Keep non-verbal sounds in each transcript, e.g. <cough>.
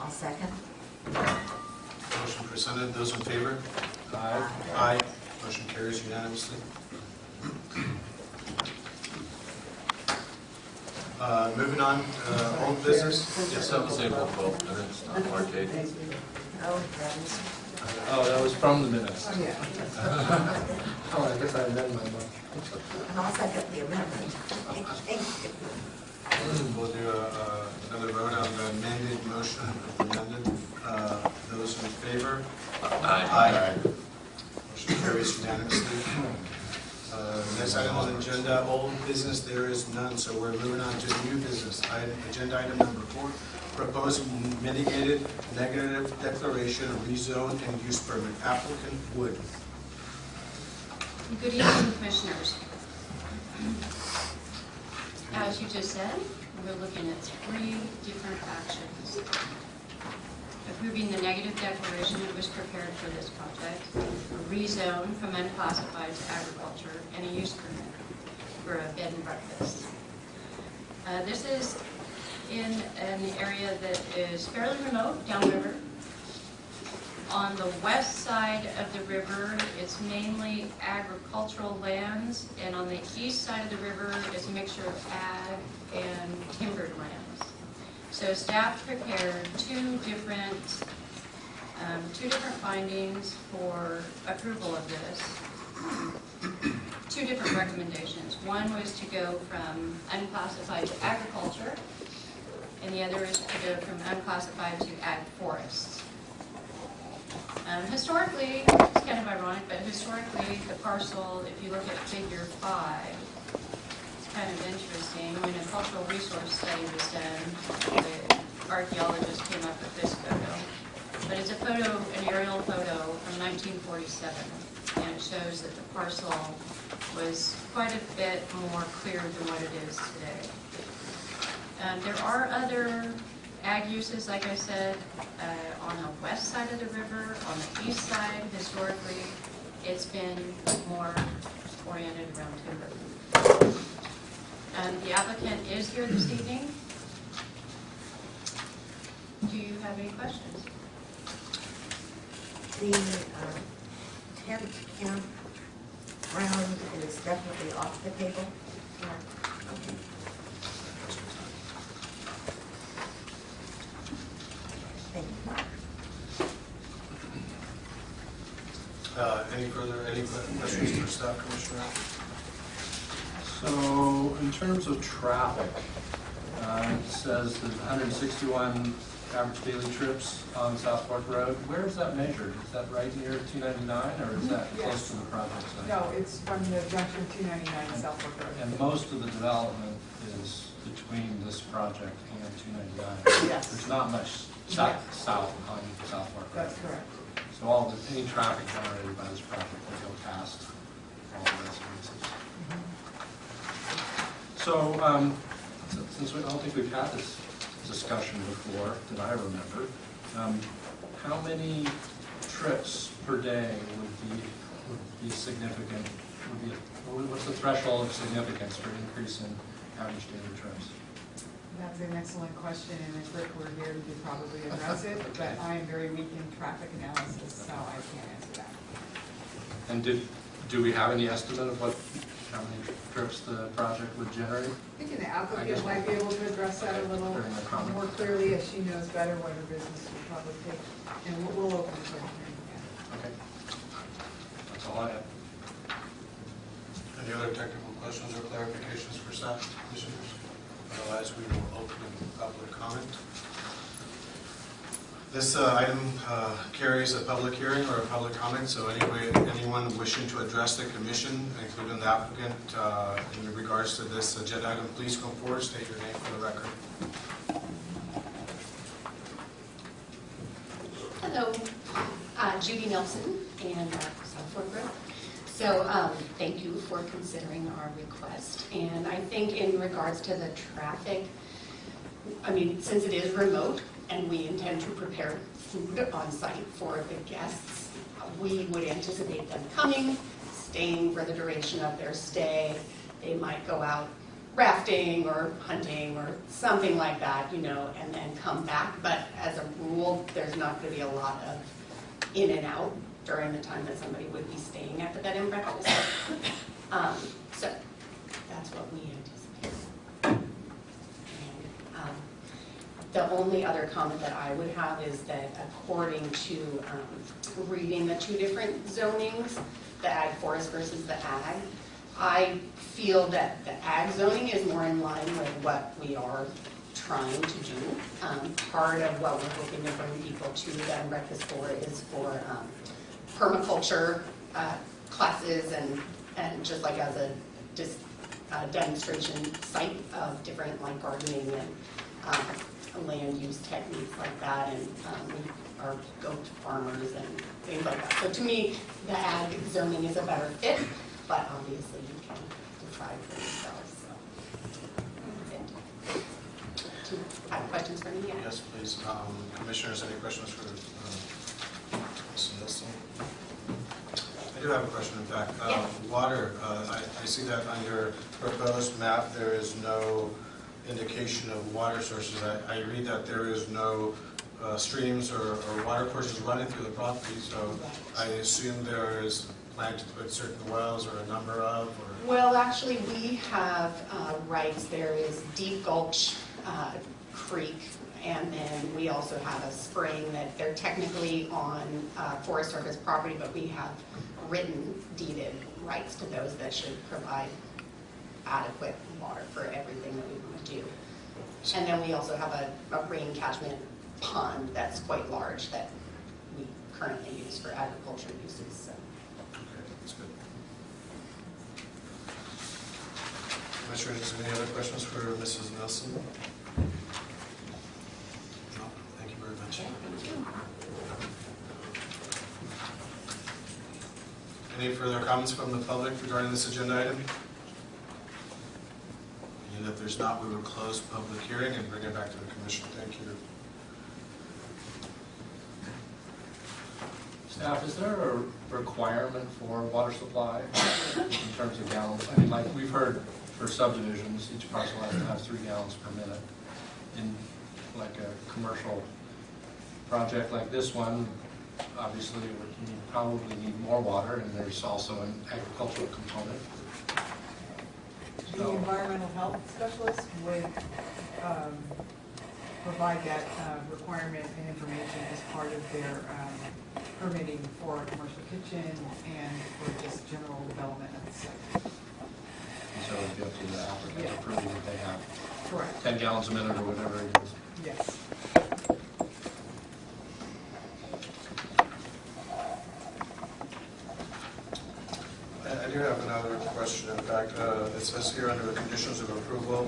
I'll second. Motion presented, those in favor? Aye. Aye. Motion carries unanimously. Uh, Moving on, uh, old business? Yes, That was April 12th, minutes, not March 8th. Oh, heavens. Oh, that was from the minutes. Oh, yeah. <laughs> Oh, I guess I amended my motion. And I'll second the amendment. Thank you. We'll do a- another vote on the amended motion, amended. Uh, Those in favor? Aye. Motion carries unanimously. Uh, Next item on the agenda, old business, there is none, so we're moving on to new business. Item- Agenda item number four, proposed mitigated negative declaration rezone and use permit, applicant Wood. Good evening, Commissioners. As you just said, we're looking at three different actions. Approving the negative declaration that was prepared for this project, a rezone from unclassified to agriculture, and a use permit for a bed and breakfast. Uh, This is in an area that is fairly remote downriver. On the west side of the river, it's mainly agricultural lands, and on the east side of the river, it's a mixture of ag and timbered lands. So staff prepared two different, um, two different findings for approval of this. Two different recommendations. One was to go from unclassified to agriculture, and the other is to go from unclassified to ag forests. Um, Historically, it's kind of ironic, but historically, the parcel, if you look at figure five, it's kind of interesting. When a cultural resource study was done, the archaeologist came up with this photo. But it's a photo, an aerial photo from 1947, and it shows that the parcel was quite a bit more clear than what it is today. Um, There are other ag uses, like I said, uh, on the west side of the river, on the east side, historically, it's been more oriented around timber. Um, The applicant is here this evening. Do you have any questions? The uh, tent camp ground is definitely off the table. Yeah. Okay. Thank you. Uh, Any further, any questions for staff, Commissioner? So, in terms of traffic, uh, it says there's 161 average daily trips on South Fork Road. Where is that measured? Is that right near 299, or is that Mhm, close to the project site? No, it's from the junction two ninety-nine and South Fork Road. And most of the development is between this project and 299. Yes. There's not much south, south on South Fork Road. That's correct. So all the, any traffic generated by this project will go past all the residences. So, um, since we, I don't think we've had this discussion before, that I remember, um, how many trips per day would be, would be significant, would be, what- what's the threshold of significance for increase in average daily trips? That's an excellent question, and if Rick were here, he could probably address it, <laughs> but I am very weak in traffic analysis, so I can't answer that. And did, do we have any estimate of what, how many trips the project would generate? I think an applicant might be able to address that a little During the comment. more clearly, as she knows better what her business would probably take, and we'll, we'll open the public hearing. Okay. That's all I have. Any other technical questions or clarifications for staff, Commissioners? Otherwise, we will open the public comment. This uh, item uh, carries a public hearing or a public comment, so anyway, anyone wishing to address the commission, including the applicant, uh, in regards to this agenda item, please come forward, state your name for the record. Hello, uh, Judy Nelson and South Fork Road. So um, thank you for considering our request. And I think in regards to the traffic, I mean, since it is remote and we intend to prepare food on site for the guests, we would anticipate them coming, staying for the duration of their stay. They might go out rafting or hunting or something like that, you know, and then come back. But as a rule, there's not gonna be a lot of in and out during the time that somebody would be staying at the bed and breakfast. <coughs> Um, So that's what we anticipate. And, um, The only other comment that I would have is that according to um, reading the two different zonings, the ag forest versus the ag, I feel that the ag zoning is more in line with what we are trying to do. Um, Part of what we're hoping to bring people to the breakfast for is for um, permaculture uh, classes and, and just like as a just uh, demonstration site of different like gardening and um, land use techniques like that, and um, we are goat farmers and things like that. So to me, the ag zoning is a better fit, but obviously you can decide for yourselves, so. Do you have questions for me? Yeah. Yes, please. Um, Commissioners, any questions for um, Ms. Nielsen? I do have a question, in fact. Uh, Yeah. Water, uh, I I see that on your proposed map, there is no indication of water sources. I I read that there is no uh, streams or or water courses running through the property, so I assume there is plan to put certain wells or a number of, or? Well, actually, we have uh, rights, there is Deep Gulch uh, Creek, and then we also have a spring that they're technically on uh, Forest Service property, but we have written deeded rights to those that should provide adequate water for everything that we want do. And then we also have a a rain catchment pond that's quite large that we currently use for agriculture uses, so. Okay, that's good. Commissioners, any other questions for Mrs. Nelson? No, thank you very much. Any further comments from the public regarding this agenda item? And if there's not, we will close public hearing and bring it back to the commission. Thank you. Staff, is there a requirement for water supply in terms of gallons? I mean, like, we've heard for subdivisions, each parcel has to have three gallons per minute. In like a commercial project like this one, obviously, need- probably need more water, and there's also an agricultural component. The environmental health specialist would um, provide that uh, requirement and information as part of their um, permitting for a commercial kitchen and for just general development of the site. So it'd be up to the applicant to prove that they have Correct, 10 gallons a minute or whatever it is. yes. I I do have another question. In fact, uh, it says here under the conditions of approval,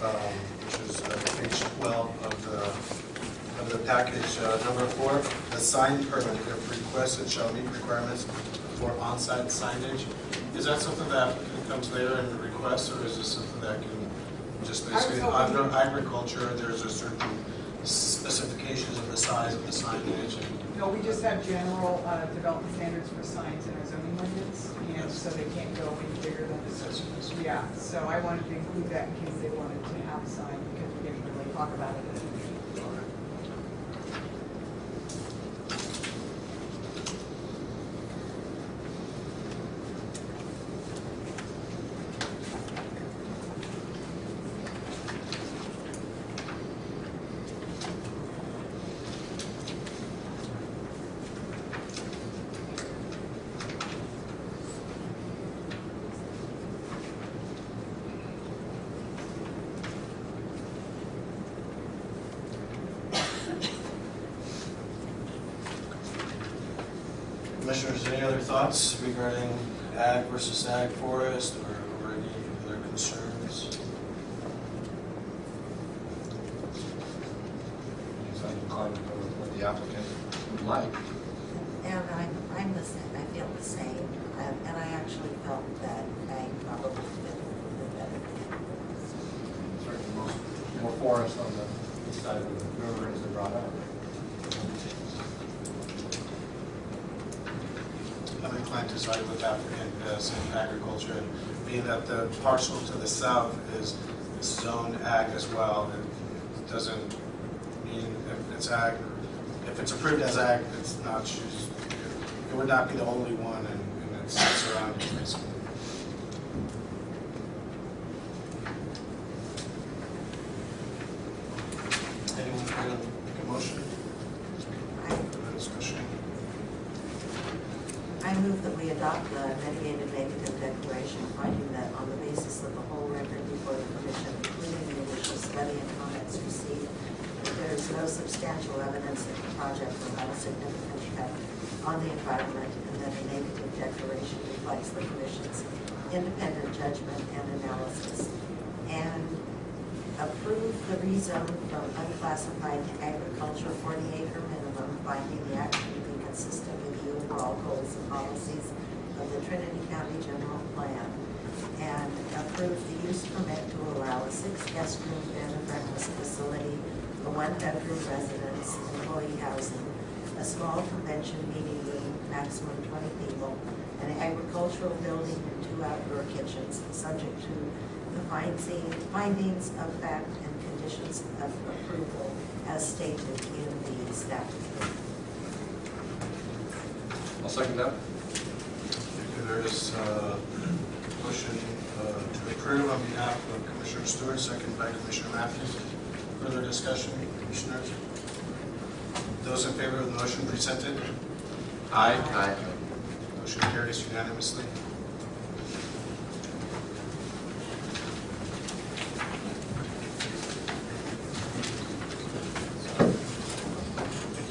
um, which is uh, page 12 of the, of the package, uh, number four, the sign permit, if requested, shall meet requirements for on-site signage. Is that something that comes later and requests, or is this something that can just basically, under agriculture, there's a certain specifications of the size of the signage and No, we just have general uh, development standards for signs in our zoning ordinance, and so they can't go any bigger than the, Yeah, so I wanted to include that in case they wanted to have a sign, because we didn't really talk about it. at the meeting. Any other thoughts regarding ag versus ag forest or or any other concerns? So I'm inclined to go with what the applicant would like. And I'm, I'm the same, I feel the same, and and I actually felt that ag probably fit a little bit better. Certainly most- more forest on the east side of the river as they brought up. To side with as in uh, agriculture, being that the parcel to the south is zone ag as well. It doesn't mean if it's ag, if it's approved as ag, it's not, it would not be the only one in, in its surroundings, basically. Anyone care to make a motion? I Further discussion? I move that we adopt the mitigated negative declaration finding that on the basis of the whole record before the commission, including the initial study and comments received, that there is no substantial evidence that the project will have a significant effect on the environment and that a negative declaration reflects the commission's independent judgment and analysis. And approve the rezone from unclassified to agriculture forty acre minimum, finding the action to be consistent with the overall goals and policies of the Trinity County General Plan. And approve the use permit to allow a six guest room bed and breakfast facility, a one bedroom residence, employee housing, a small convention meeting room, maximum twenty people, an agricultural building and two outdoor kitchens, subject to the finding- findings of fact and conditions of approval as stated in the staff report. I'll second that. There is a motion uh, to approve on behalf of Commissioner Stewart, second by Commissioner Matthews. Further discussion, Commissioners? Those in favor of the motion presented? Aye. Motion carries unanimously.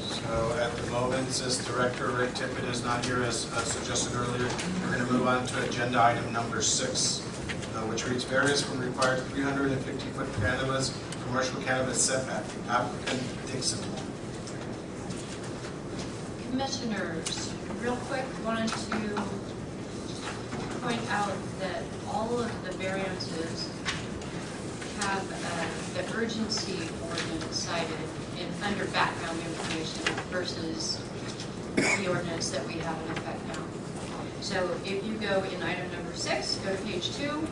So at the moment, since Director Rick Tippett is not here, as uh, suggested earlier, we're going to move on to agenda item number six, uh, which reads various from required 350-foot cannabis, commercial cannabis setback. Applicant Dixon. Commissioners, real quick, wanted to point out that all of the variances have uh, the urgency ordinance cited in, under background information versus the ordinance that we have in effect now. So if you go in item number six, go to page two,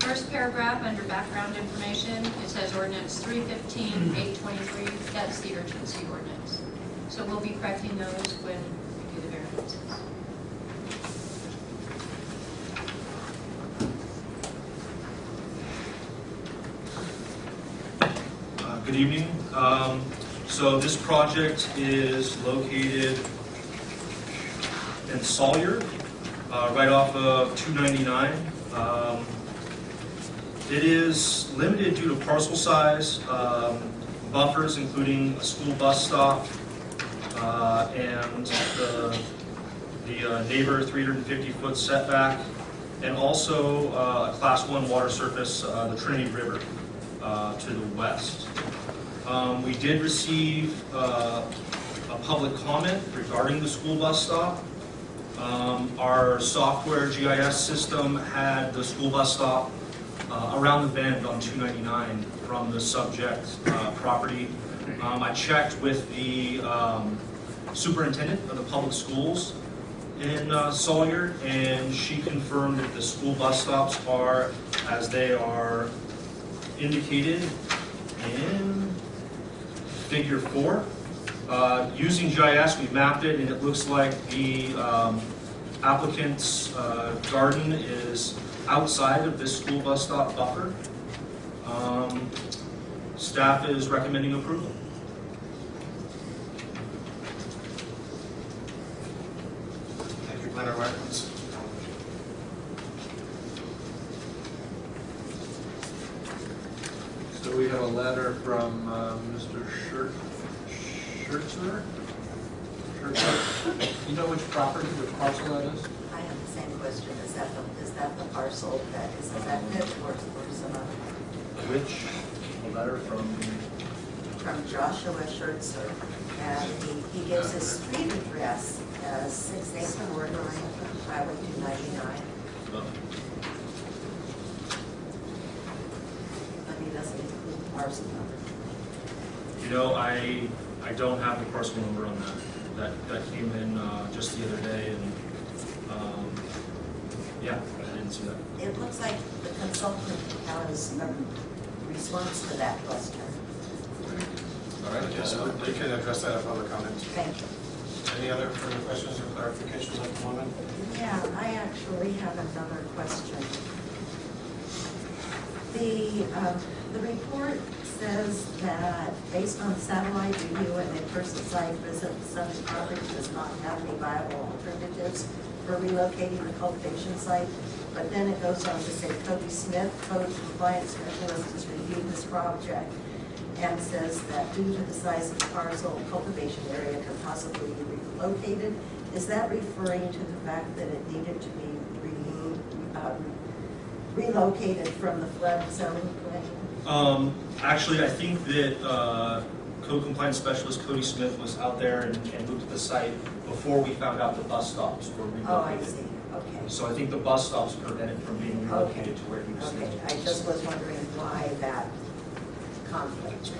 first paragraph under background information, it says ordinance 315, 823, that's the urgency ordinance. So we'll be correcting those when we do the variances. Uh, Good evening. Um, So this project is located in Salyer, uh, right off of 299. Um, It is limited due to parcel size, um, buffers including a school bus stop, uh, and the the uh, neighbor 350-foot setback, and also uh, a Class 1 water surface, uh, the Trinity River, uh, to the west. Um, We did receive uh, a public comment regarding the school bus stop. Um, Our software GIS system had the school bus stop uh, around the bend on 299 from the subject uh, property. Um, I checked with the um, superintendent of the public schools in uh, Salyer, and she confirmed that the school bus stops are as they are indicated in figure four. Uh, Using GIS, we mapped it, and it looks like the um, applicant's uh, garden is outside of this school bus stop buffer. Um, Staff is recommending approval. Thank you, Planner So we have a letter from uh, Mr. Scher- Schertzer? Schertzer? You know which property, which parcel that is? I have the same question. Is that the, is that the parcel that is affected or or some other? Which, a letter from, From Joshua Schertzer. And he, he gives his street address as six eight four nine Highway two ninety-nine, but he doesn't include the parcel number. You know, I, I don't have the parcel number on that. That, that came in uh, just the other day, and, um, Yeah, I didn't see that. It looks like the consultant has a response to that question. All right. Yes, we can address that at public comment. Thank you. Any other further questions or clarifications at the moment? Yeah, I actually have another question. The, um, the report says that based on satellite review and in-person site visit, subject property does not have any viable alternatives for relocating the cultivation site. But then it goes on to say Cody Smith, code compliance specialist, has reviewed this project and says that due to the size of the parcel, cultivation area could possibly be relocated. Is that referring to the fact that it needed to be removed, um, relocated from the flood zone plan? Um, actually, I think that, uh, code compliance specialist Cody Smith was out there and, and moved to the site before we found out the bus stops were relocated. Oh, I see, okay. So I think the bus stops prevented from being relocated to where he was. Okay, I just was wondering why that conflict.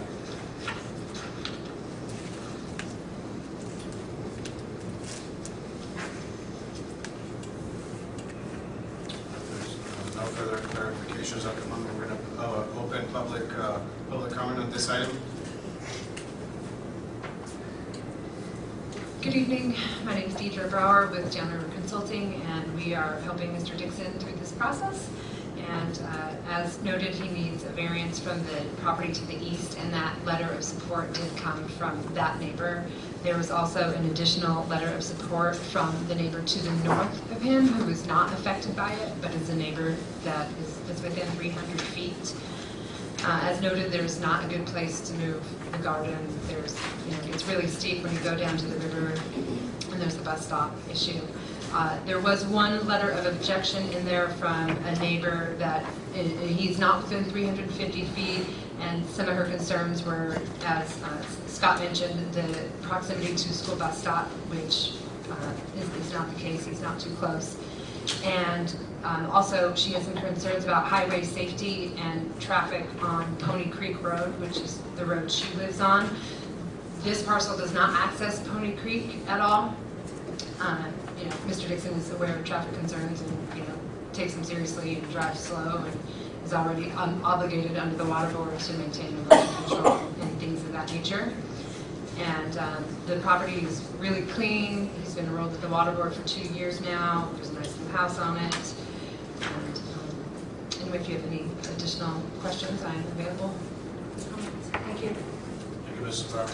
If there's no further clarifications at the moment, we're going to open public, uh, public comment on this item. Good evening. My name is With Janner Consulting, and we are helping Mr. Dixon through this process. And uh, as noted, he needs a variance from the property to the east, and that letter of support did come from that neighbor. There was also an additional letter of support from the neighbor to the north of him, who is not affected by it, but is a neighbor that is within 300 feet. Uh, As noted, there's not a good place to move the garden. There's, you know, it's really steep when you go down to the river, there's the bus stop issue. Uh, There was one letter of objection in there from a neighbor that i- he's not within 350 feet, and some of her concerns were, as uh, Scott mentioned, the proximity to school bus stop, which uh, is is not the case, he's not too close. And um, also, she has some concerns about highway safety and traffic on Pony Creek Road, which is the road she lives on. This parcel does not access Pony Creek at all. Uh, You know, Mr. Dixon is aware of traffic concerns and, you know, takes them seriously and drives slow and is already um, obligated under the water board to maintain erosion control and things of that nature. And um, the property is really clean. He's been enrolled at the water board for two years now. There's a nice new house on it. And um, and if you have any additional questions, I am available. Thank you. Thank you, Mrs. Brower.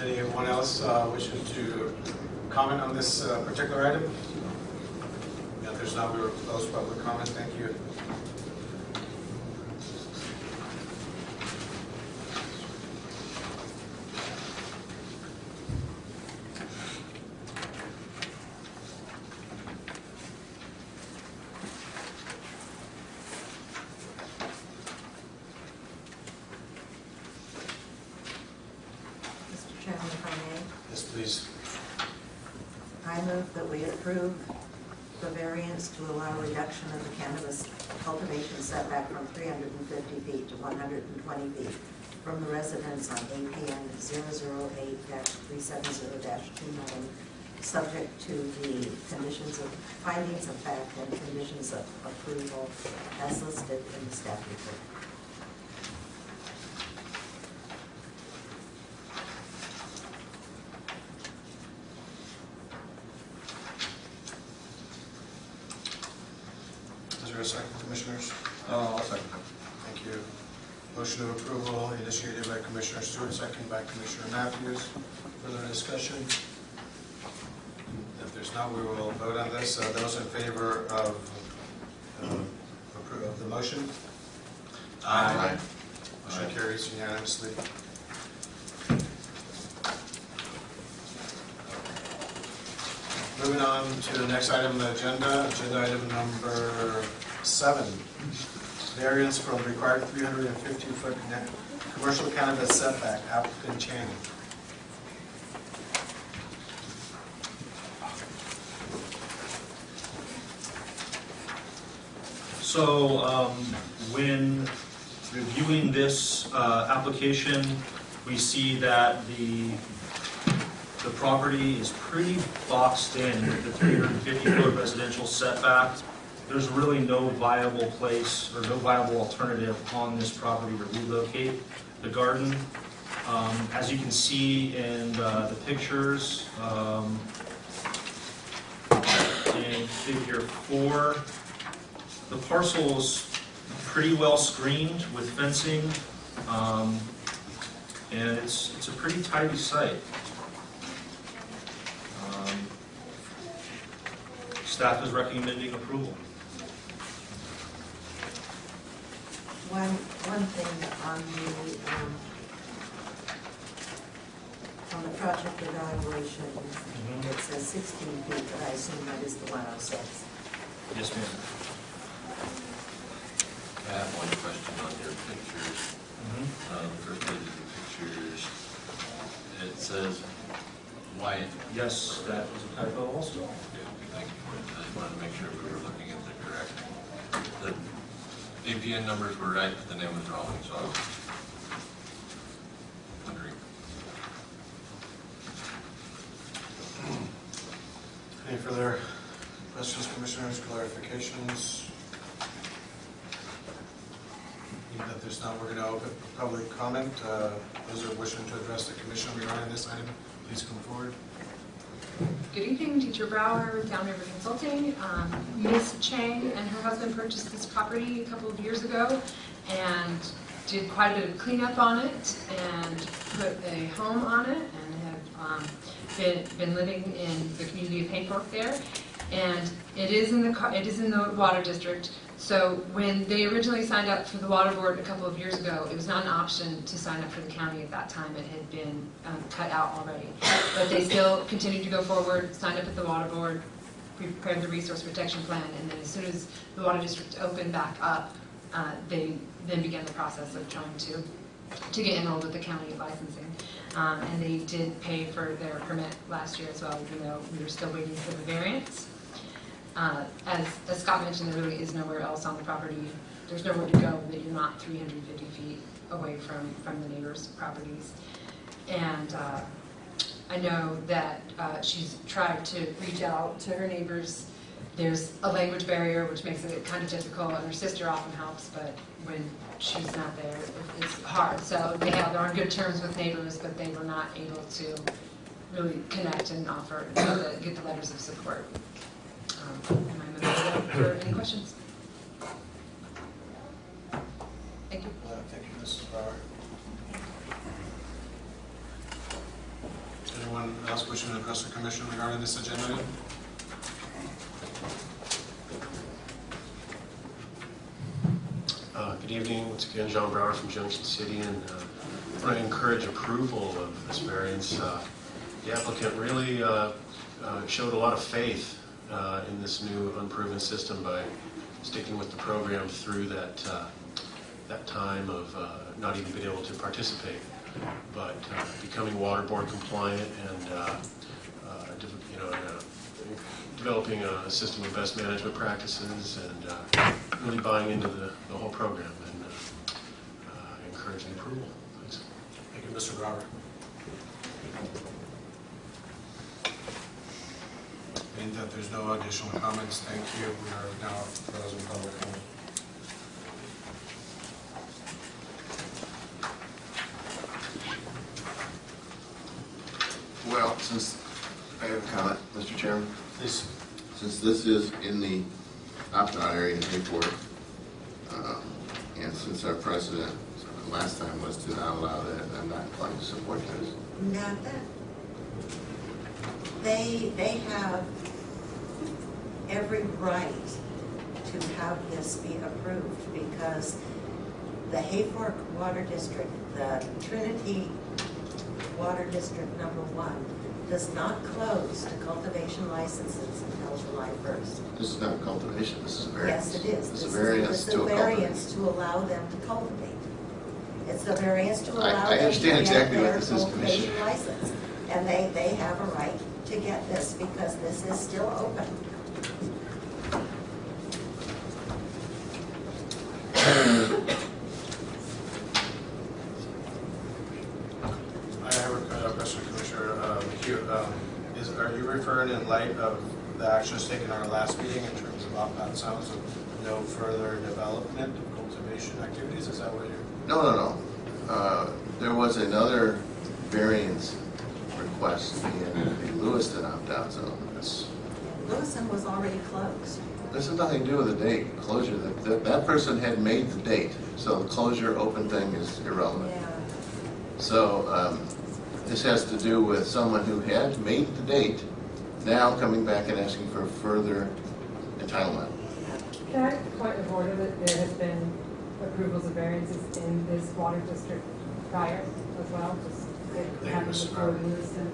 Anyone else uh, wishing to comment on this uh, particular item? If there's not, we will close public comment. Thank you. Mr. Chairman, if I may, Yes, please. I move that we approve the variance to allow reduction of the cannabis cultivation setback from 350 feet to 120 feet from the residence on APN 008-370-29, subject to the conditions of, findings of fact and conditions of approval as listed in the staff report. Is there a second, Commissioners? Uh, I'll second you. Motion of approval initiated by Commissioner Stewart, second by Commissioner Matthews. Further discussion? If there's not, we will vote on this. Uh, Those in favor of uh, of the motion? Aye. Motion carries unanimously. Moving on to the next item on the agenda, agenda item number seven. Variance from required 350-foot commercial cannabis setback, applicant Chan. So um, when reviewing this uh, application, we see that the, the property is pretty boxed in with the 350-foot residential setback. There's really no viable place or no viable alternative on this property to relocate the garden. Um, As you can see in uh, the pictures, um, in figure four, the parcel's pretty well screened with fencing, um, and it's, it's a pretty tidy site. Um, Staff is recommending approval. One, one thing on the, um, on the project evaluation, it says sixteen feet, but I assume that is the one oh six. Yes, ma'am. I have one question on your pictures. Uh, the first page of the pictures, it says white. Yes, that was a typo also. Okay, Thank you. I just wanted to make sure we were looking at the correct. The APN numbers were right, but the name was wrong, so I was wondering. Any further questions, commissioners, clarifications? Being that there's not, we're going to open public comment. Uh, Those who are wishing to address the commission regarding this item, please come forward. Good evening, Teacher Brower, Downriver Consulting. Um. Chang and her husband purchased this property a couple of years ago and did quite a bit of cleanup on it and put a home on it and have um, been, been living in the community of Hayfork there. And it is in the, it is in the water district. So when they originally signed up for the water board a couple of years ago, it was not an option to sign up for the county at that time. It had been um, cut out already. But they still continued to go forward, signed up at the water board, prepared the resource protection plan, and then as soon as the water district opened back up, uh, they then began the process of trying to, to get enrolled with the county licensing. Um, And they did pay for their permit last year as well, even though we were still waiting for the variance. Uh, As, as Scott mentioned, there really is nowhere else on the property, there's nowhere to go that you're not 350 feet away from, from the neighbors' properties. And uh, I know that uh, she's tried to reach out to her neighbors. There's a language barrier, which makes it kind of difficult, and her sister often helps, but when she's not there, it's hard. So they have, they're on good terms with neighbors, but they were not able to really connect and offer, get get the letters of support. Um, Am I moving for any questions? Thank you. Uh, Thank you, Mrs. Bauer. Anyone else wishing to address the commission regarding this agenda item? Uh, Good evening, once again, John Brower from Junction City, and uh, I want to encourage approval of this variance. Uh, The applicant really uh, uh, showed a lot of faith uh, in this new unproven system by sticking with the program through that, uh, that time of uh, not even being able to participate, but uh, becoming water board compliant and, uh, uh, you know, developing a system of best management practices and really buying into the, the whole program and encouraging approval. Thanks. Thank you, Mr. Bauer. Being that there's no additional comments, thank you. We are now closing public comment. Well, since, I have a comment, Mr. Chairman. Please. Since this is in the opt-out area in Hayfork, um, and since our precedent last time was to not allow that, I'm not inclined to support this. Not that. They, they have every right to have this be approved because the Hayfork Water District, the Trinity Water District number one, does not close to cultivation licenses until July first. This is not cultivation, this is a variance. Yes, it is. This This is a variance It's to a variance to allow them to cultivate. It's a variance to I- allow I them to understand get exactly what this is, Commissioner. license. And they, they have a right to get this because this is still open. I have a question, Commissioner um, um, is, are you referring in light of the actions taken at our last meeting in terms of opt-out sounds of no further development of cultivation activities? Is that what you're? No, no, no. Uh, there was another was already closed. This has nothing to do with the date, closure. That- That, that person had made the date, so the closure, open thing is irrelevant. Yeah. So um, this has to do with someone who had made the date, now coming back and asking for further entitlement. Can I point of order that there has been approvals of variances in this water district prior as well? Just it Thank you, happened Mrs. before Lewiston.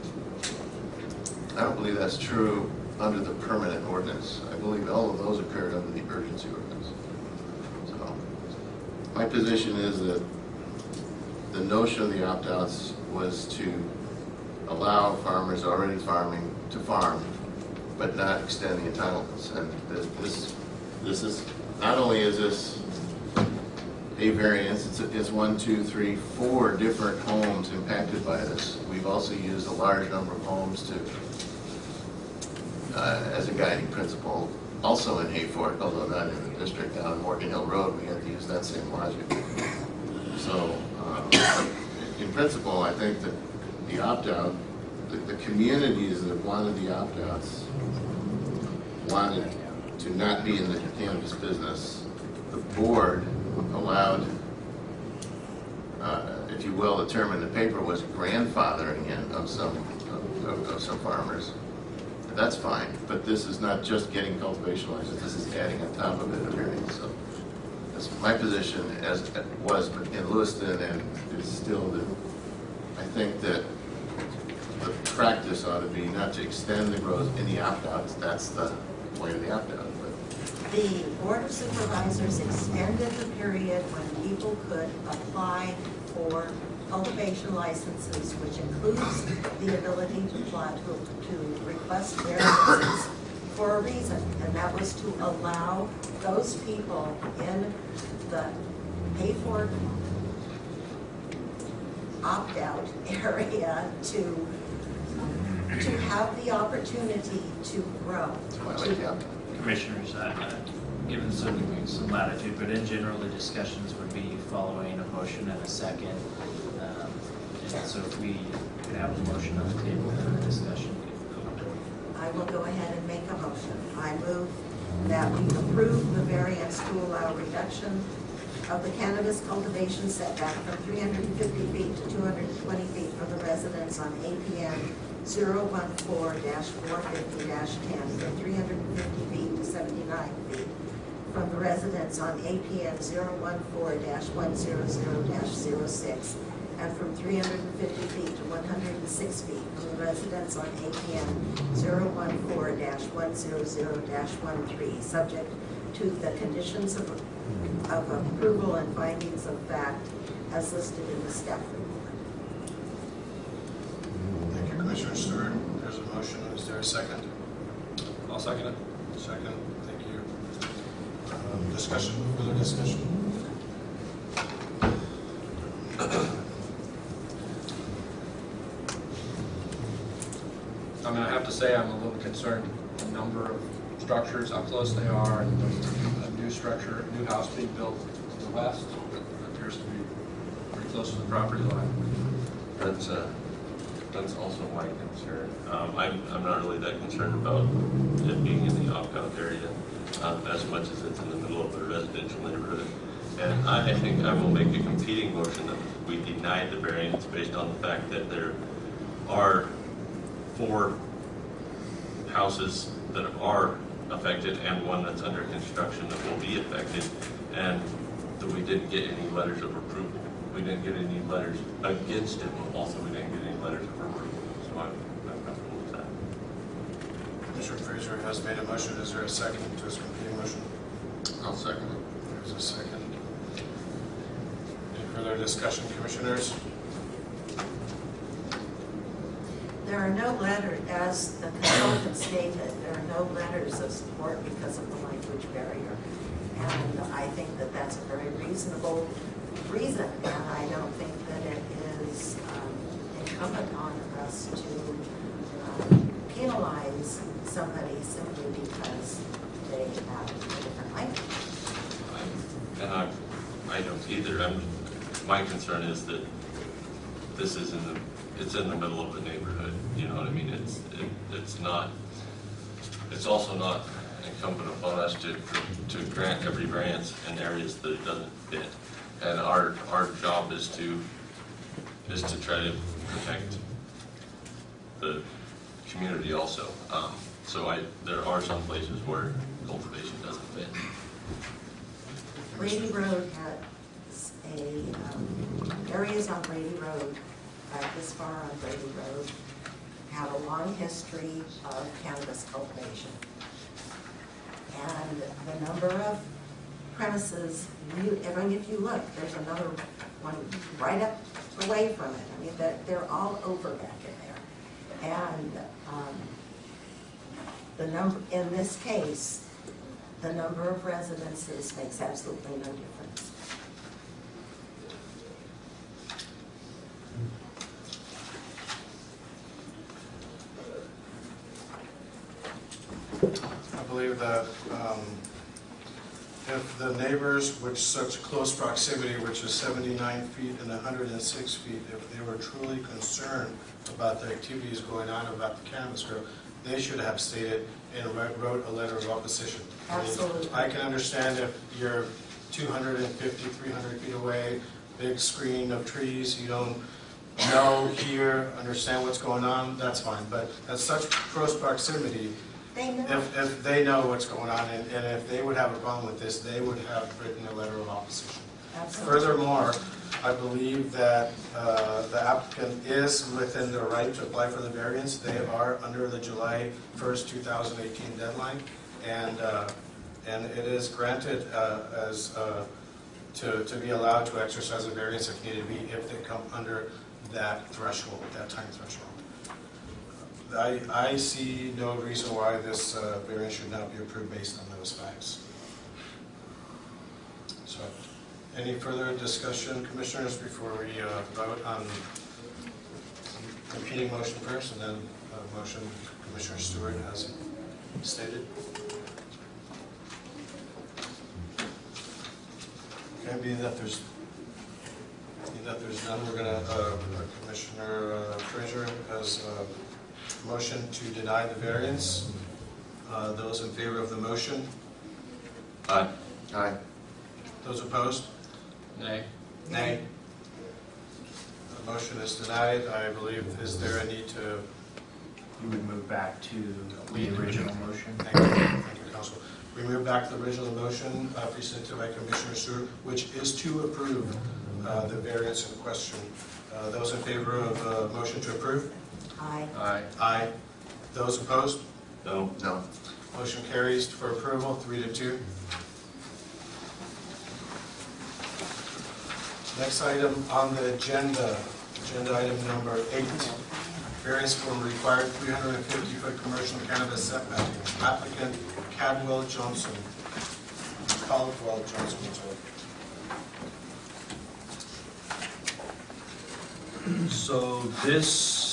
I don't believe that's true under the permanent ordinance. I believe all of those occurred under the urgency ordinance. So, my position is that the notion of the opt-outs was to allow farmers already farming to farm, but not extend the entitlements. And this- this, this is, not only is this a variance, it's, it's one, two, three, four different homes impacted by this. We've also used a large number of homes to uh, as a guiding principle, also in Hayfork, although not in the district, down on Morgan Hill Road, we had to use that same logic. So, uh, in principle, I think that the opt-out, the, the communities that wanted the opt-outs wanted to not be in the cannabis business. The board allowed, uh, if you will, the term in the paper was grandfathering in of some, of, of some farmers. That's fine, but this is not just getting cultivation license, this is adding on top of it so. That's my position as it was in Lewiston and is still that, I think that the practice ought to be not to extend the growth in the opt-outs, that's the point of the opt-out, The Board of Supervisors extended the period when people could apply for cultivation licenses, which includes the ability to apply, to, to request variances for a reason, and that was to allow those people in the pay for opt out <laughs> area to, to have the opportunity to grow. Well, why I like. Commissioners, uh, uh, given some, some latitude, but in general, the discussions would be following a motion and a second. So if we could have a motion on the table, then the discussion. I will go ahead and make a motion. I move that we approve the variance to allow reduction of the cannabis cultivation setback from 350 feet to 220 feet for the residents on APN 014-450-10, from 350 feet to 79 feet from the residents on APN 014-100-06, and from 350 feet to 106 feet from the residents on APN 014-100-13, subject to the conditions of, of approval and findings of fact as listed in the staff report. Thank you, Commissioner Stewart. There's a motion. Is there a second? I'll second it. Second, thank you. Um, Discussion, further discussion? I mean, I have to say, I'm a little concerned, the number of structures, how close they are, and a new structure, a new house being built to the west, that appears to be pretty close to the property line. That's, uh, that's also my concern. Um, I'm, I'm not really that concerned about it being in the opt-out area, um, as much as it's in the middle of a residential neighborhood. And I, I think I will make a competing motion that we deny the variance based on the fact that there are four houses that are affected and one that's under construction that will be affected, and that we didn't get any letters of approval. We didn't get any letters against it, but also we didn't get any letters of approval. So I'm, I'm comfortable with that. Commissioner Fraser has made a motion. Is there a second to his competing motion? I'll second it. There's a second. Any further discussion, Commissioners? There are no letters, as the consultant stated, there are no letters of support because of the language barrier. And I think that that's a very reasonable reason, and I don't think that it is um, incumbent on us to um, penalize somebody simply because they have a different language. I'm- And I, I don't either. I'm, my concern is that this is in the, it's in the middle of the neighborhood, you know what I mean? It's, it, it's not, it's also not incumbent upon us to, to grant every variance in areas that it doesn't fit. And our, our job is to, is to try to protect the community also. Um, So I, there are some places where cultivation doesn't fit. Brady Road has a, um, areas on Brady Road, uh, this far on Brady Road, have a long history of cannabis cultivation. And the number of premises, you, I mean, if you look, there's another one right up away from it. I mean, they're, they're all over back in there. And, um, the number, in this case, the number of residences makes absolutely no difference. I believe that um, if the neighbors with such close proximity, which is 79 feet and 106 feet, if they were truly concerned about the activities going on about the cannabis grow, they should have stated and wrote wrote a letter of opposition. Absolutely. I can understand if you're 250, 300 feet away, big screen of trees, you don't know, hear, understand what's going on, that's fine. But at such close proximity, They know. if, if they know what's going on, and, and if they would have a problem with this, they would have written a letter of opposition. Absolutely. Furthermore, I believe that uh, the applicant is within their right to apply for the variance. They are under the July 1st, 2018 deadline, and, uh, and it is granted uh, as, uh, to, to be allowed to exercise a variance if needed be, if they come under that threshold, that time threshold. I, I see no reason why this uh, variance should not be approved based on those facts. So, any further discussion, commissioners, before we uh, vote on competing motion first, and then uh, motion Commissioner Stewart has stated? Okay, being that there's, that there's none, we're gonna, uh, Commissioner uh, Frazier has a motion to deny the variance. Uh, Those in favor of the motion? Aye. Aye. Those opposed? Nay. Nay. The motion is denied. I believe, is there a need to, You would move back to the original motion? thank you, thank you, Council. We move back to the original motion uh, presented by Commissioner Stewart, which is to approve uh, the variance in question. Uh, Those in favor of uh, motion to approve? Aye. Aye. Aye. Those opposed? No? No. Motion carries for approval, three to two. Next item on the agenda, agenda item number eight, variance from required 350-foot commercial cannabis setback. Applicant Cadwell Johnson, Caldwell Johnson, sorry. So this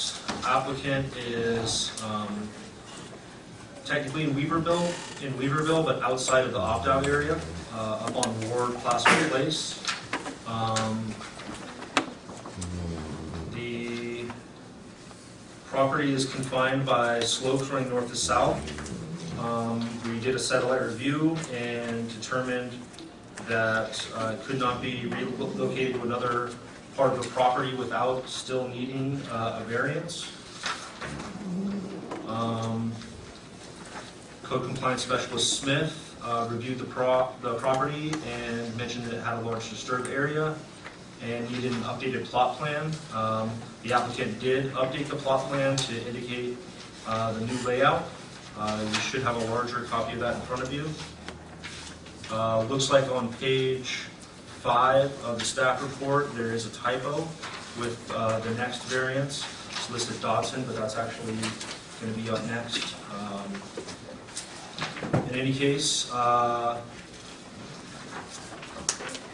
applicant is um, technically in Weaverville, in Weaverville, but outside of the opt-out area, uh, up on Ward Placer Place. Um, The property is confined by slopes running north to south. Um, We did a satellite review and determined that uh, it could not be relocated to another part of the property without still needing uh, a variance. Um, Code compliance specialist Smith uh, reviewed the pro, the property and mentioned that it had a large disturbed area and needed an updated plot plan. Um, The applicant did update the plot plan to indicate uh, the new layout. Uh, You should have a larger copy of that in front of you. Uh, Looks like on page five of the staff report, there is a typo with uh, the next variance. It's listed Dodson, but that's actually going to be up next. Um, In any case, uh,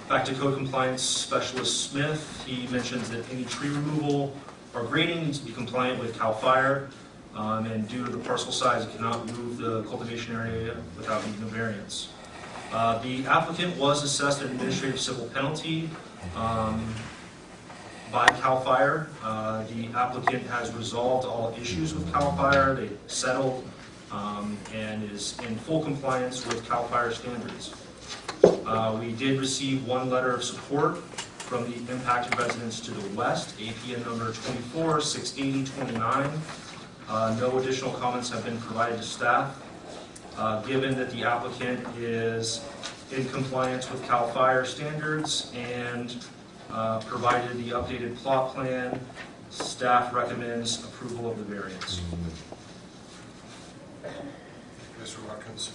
back to code compliance specialist Smith, he mentions that any tree removal or grading needs to be compliant with CAL FIRE, um, and due to the parcel size, it cannot move the cultivation area without needing a variance. Uh, The applicant was assessed an administrative civil penalty um, by CAL FIRE. Uh, The applicant has resolved all issues with CAL FIRE, they settled, um, and is in full compliance with CAL FIRE standards. Uh, We did receive one letter of support from the impacted residents to the west, APN number 2468029. Uh, No additional comments have been provided to staff. Uh, Given that the applicant is in compliance with CAL FIRE standards and uh, provided the updated plot plan, staff recommends approval of the variance. Mr. Watkins.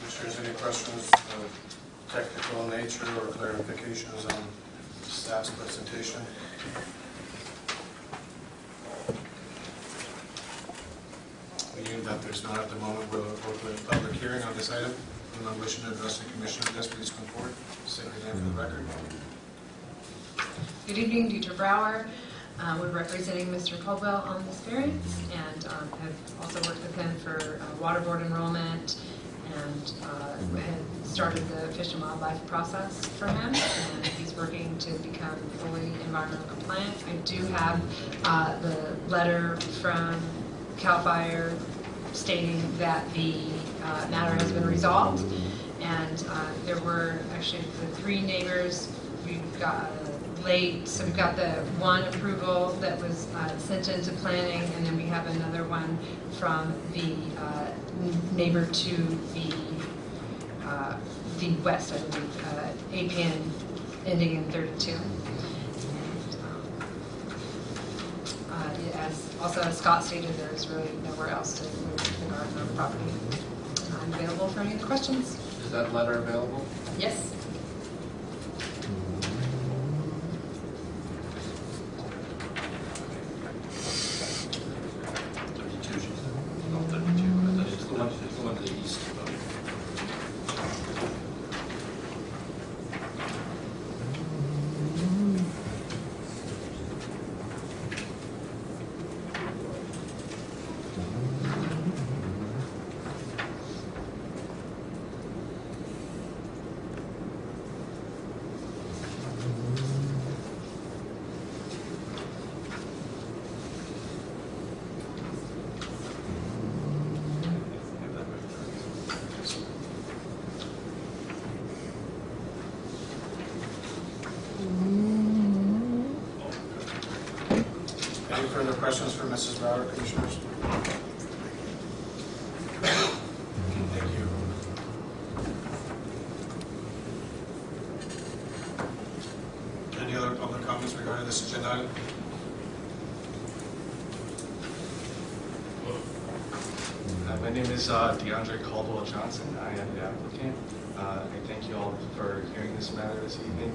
Commissioners, any questions of technical nature or clarifications on staff's presentation? Being that there's not at the moment, we'll open a public hearing on this item. Anyone wishing to address the commission on this, please come forward. Say your name for the record. Good evening, Deidre Brower. Uh, We're representing Mr. Caldwell on this variance and um, have also worked with him for uh, water board enrollment and uh, had started the Fish and Wildlife process for him. And he's working to become fully environmental compliant. I do have uh, the letter from CAL FIRE stating that the uh, matter has been resolved. And uh, there were actually the three neighbors, we've got late, so we've got the one approval that was uh, sent into planning, and then we have another one from the uh, neighbor to the, uh, the west, I believe, uh, APN ending in 32. And, um, uh, As, also as Scott stated, there's really nowhere else to move the garden or the property. I'm available for any other questions. Is that letter available? Yes? Thirty-two, she said. Oh, thirty-two. I thought It's the one, it's the one to the east. Any further questions for Mrs. Brower, Commissioners? Thank you. Any other public comments regarding this agenda item? Uh, My name uh, DeAndre Caldwell Johnson. I am the applicant. Uh, I thank you all for hearing this matter this evening.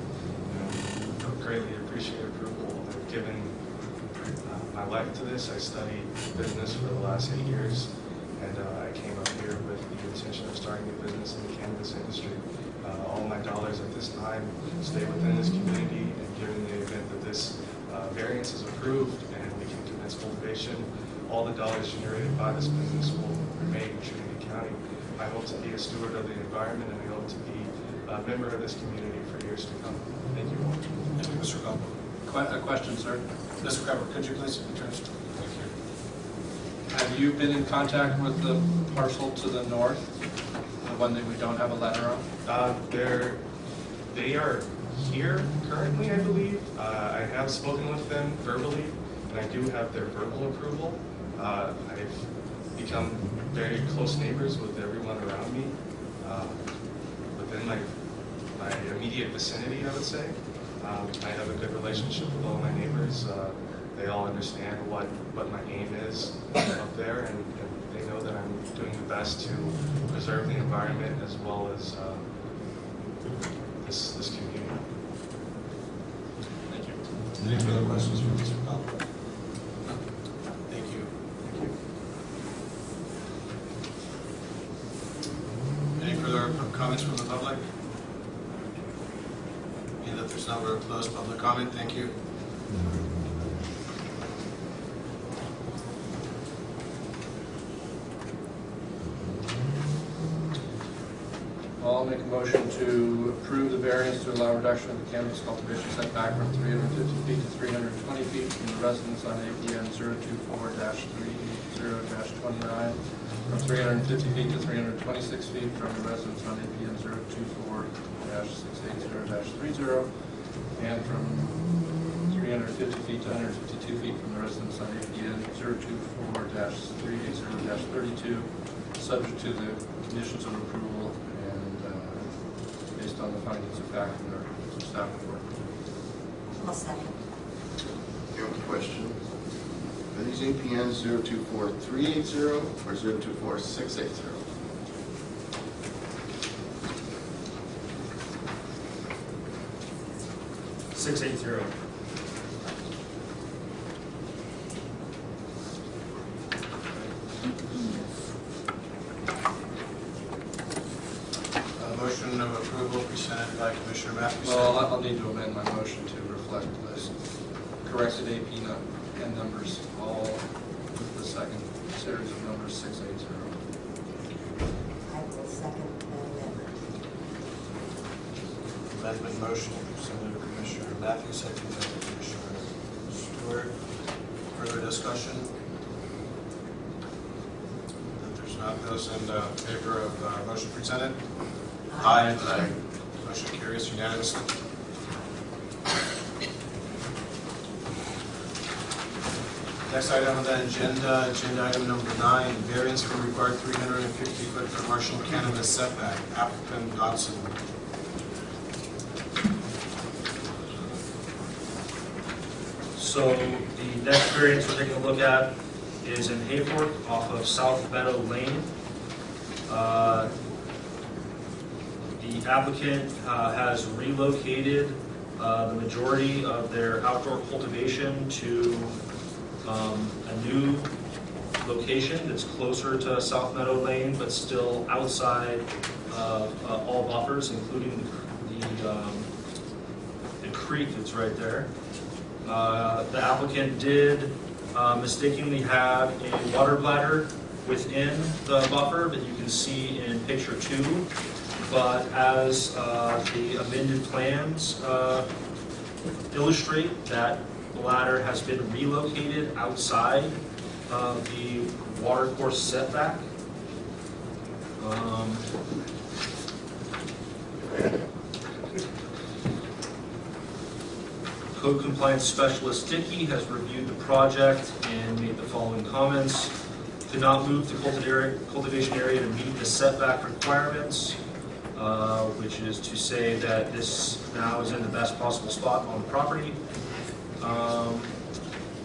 I Greatly appreciate approval. I've given uh, my life to this. I studied business for the last eight years, and uh, I came up here with the intention of starting a business in the cannabis industry. Uh, All my dollars at this time stay within this community, and given the event that this uh, variance is approved and we can commence cultivation, all the dollars generated by this business will remain in Trinity County. I hope to be a steward of the environment, and I hope to be a member of this community for years to come. Thank you all. Thank you, Mr. Coble. Que- A question, sir. Mr. Coble, could you please address? Thank you. Have you been in contact with the parcel to the north, the one that we don't have a letter on? Uh, They're, they are here currently, I believe. Uh, I have spoken with them verbally, and I do have their verbal approval. Uh, I've become very close neighbors with everyone around me, uh, within my, my immediate vicinity, I would say. Um, I have a good relationship with all my neighbors. Uh, They all understand what, what my aim is up there, and and they know that I'm doing the best to preserve the environment as well as uh, this, this community. Thank you. Any further questions for Mr. Coble? Thank you. comments from the public? Being that there's no more closed public comment, thank you. I'll make a motion to approve the variance to allow reduction of the cannabis cultivation setback from 350 feet to 320 feet from the residence on APN 024-30-29, from 350 feet to 326 feet from the residence on APN 024-680-30, and from 350 feet to 152 feet from the residence on APN 024-380-32, subject to the conditions of approval and uh, based on the findings of fact in our staff report. I'll second. You have a question? Are these APNs 024380 or 024680? 680 Not, those in uh, favor of uh, motion presented? Aye. Motion carries unanimously. Next item on the agenda, agenda item number nine, variance for required 350-foot commercial cannabis setback, applicant Dodson. So the next variance we're taking a look at is in Hayfork off of South Meadow Lane. Uh, The applicant uh, has relocated uh, the majority of their outdoor cultivation to um, a new location that's closer to South Meadow Lane, but still outside of uh, all buffers, including the um, the creek that's right there. Uh, The applicant did uh, mistakenly have a water bladder within the buffer that you can see in picture two. But as uh, the amended plans uh, illustrate, that bladder has been relocated outside of the water course setback. Um, Code compliance specialist Dickey has reviewed the project and made the following comments. Could not move the cultivation area to meet the setback requirements, uh, which is to say that this now is in the best possible spot on the property. Um,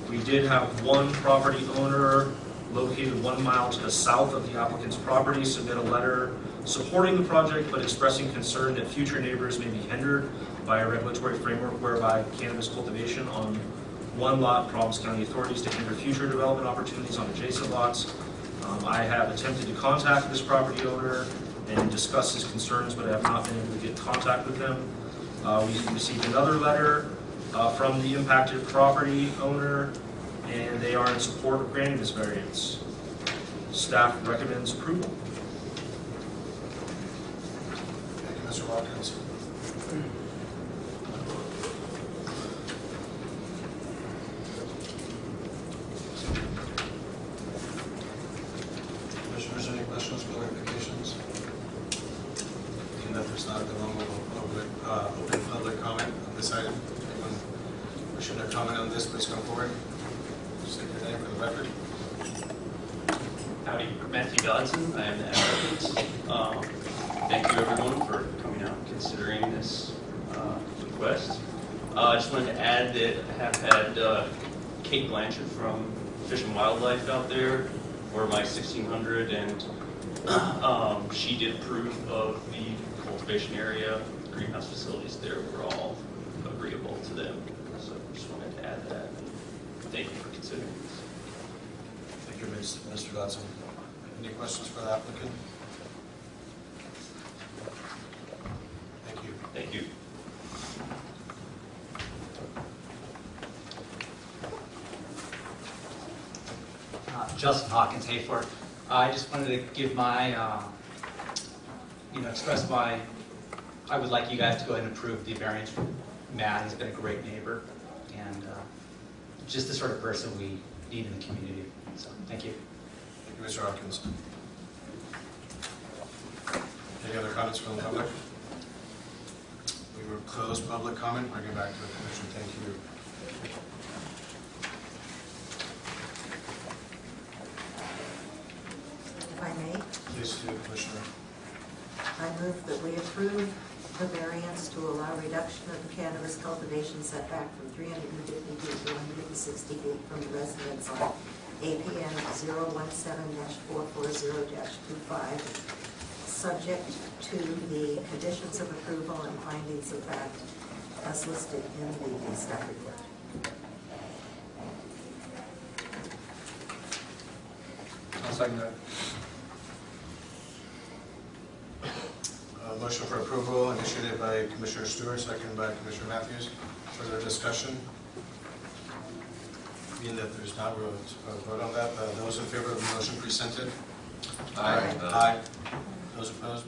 We did have one property owner located one mile to the south of the applicant's property submit a letter supporting the project but expressing concern that future neighbors may be hindered by a regulatory framework whereby cannabis cultivation on one lot prompts county authorities to hinder future development opportunities on adjacent lots. Um, I have attempted to contact this property owner and discuss his concerns, but I have not been able to get contact with him. Uh, We received another letter uh, from the impacted property owner, and they are in support of granting this variance. Staff recommends approval. Thank you, Mr. Watkins. Commissioners, any questions, clarifications? And if there's not, then we'll move over, uh, open public comment on this item. Anyone wishing to comment on this, please come forward. State your name for the record. Howdy, Matthew Dodson, I am the applicant. Um, Thank you everyone for coming out and considering this uh, request. Uh, I just wanted to add that I have had uh, Kate Blanchard from Fish and Wildlife out there for my 1600 and um, she did approve of the cultivation area, greenhouse facilities there were all agreeable to them. So just wanted to add that. Thank you for considering this. Thank you, Mr. Dodson. Any questions for the applicant? Justin Hawkins, Hayfork. I just wanted to give my, uh, you know, express my, I would like you guys to go ahead and approve the variance Matt. He's been a great neighbor and uh, just the sort of person we need in the community. So, thank you. Thank you, Mr. Hawkins. Any other comments from the public? We will close public comment, bring it back to the commission. Thank you. If I may, Please do, Commissioner. I move that we approve the variance to allow reduction of the cannabis cultivation setback from 350 feet to 160 feet from the residence on APN 017-440-25, subject to the conditions of approval and findings of fact as listed in the staff report. I'll second that. Uh, Motion for approval initiated by Commissioner Stewart, second by Commissioner Matthews. Further discussion? Being that there's not a vote on that, uh, those in favor of the motion presented? Aye. Aye. Those opposed?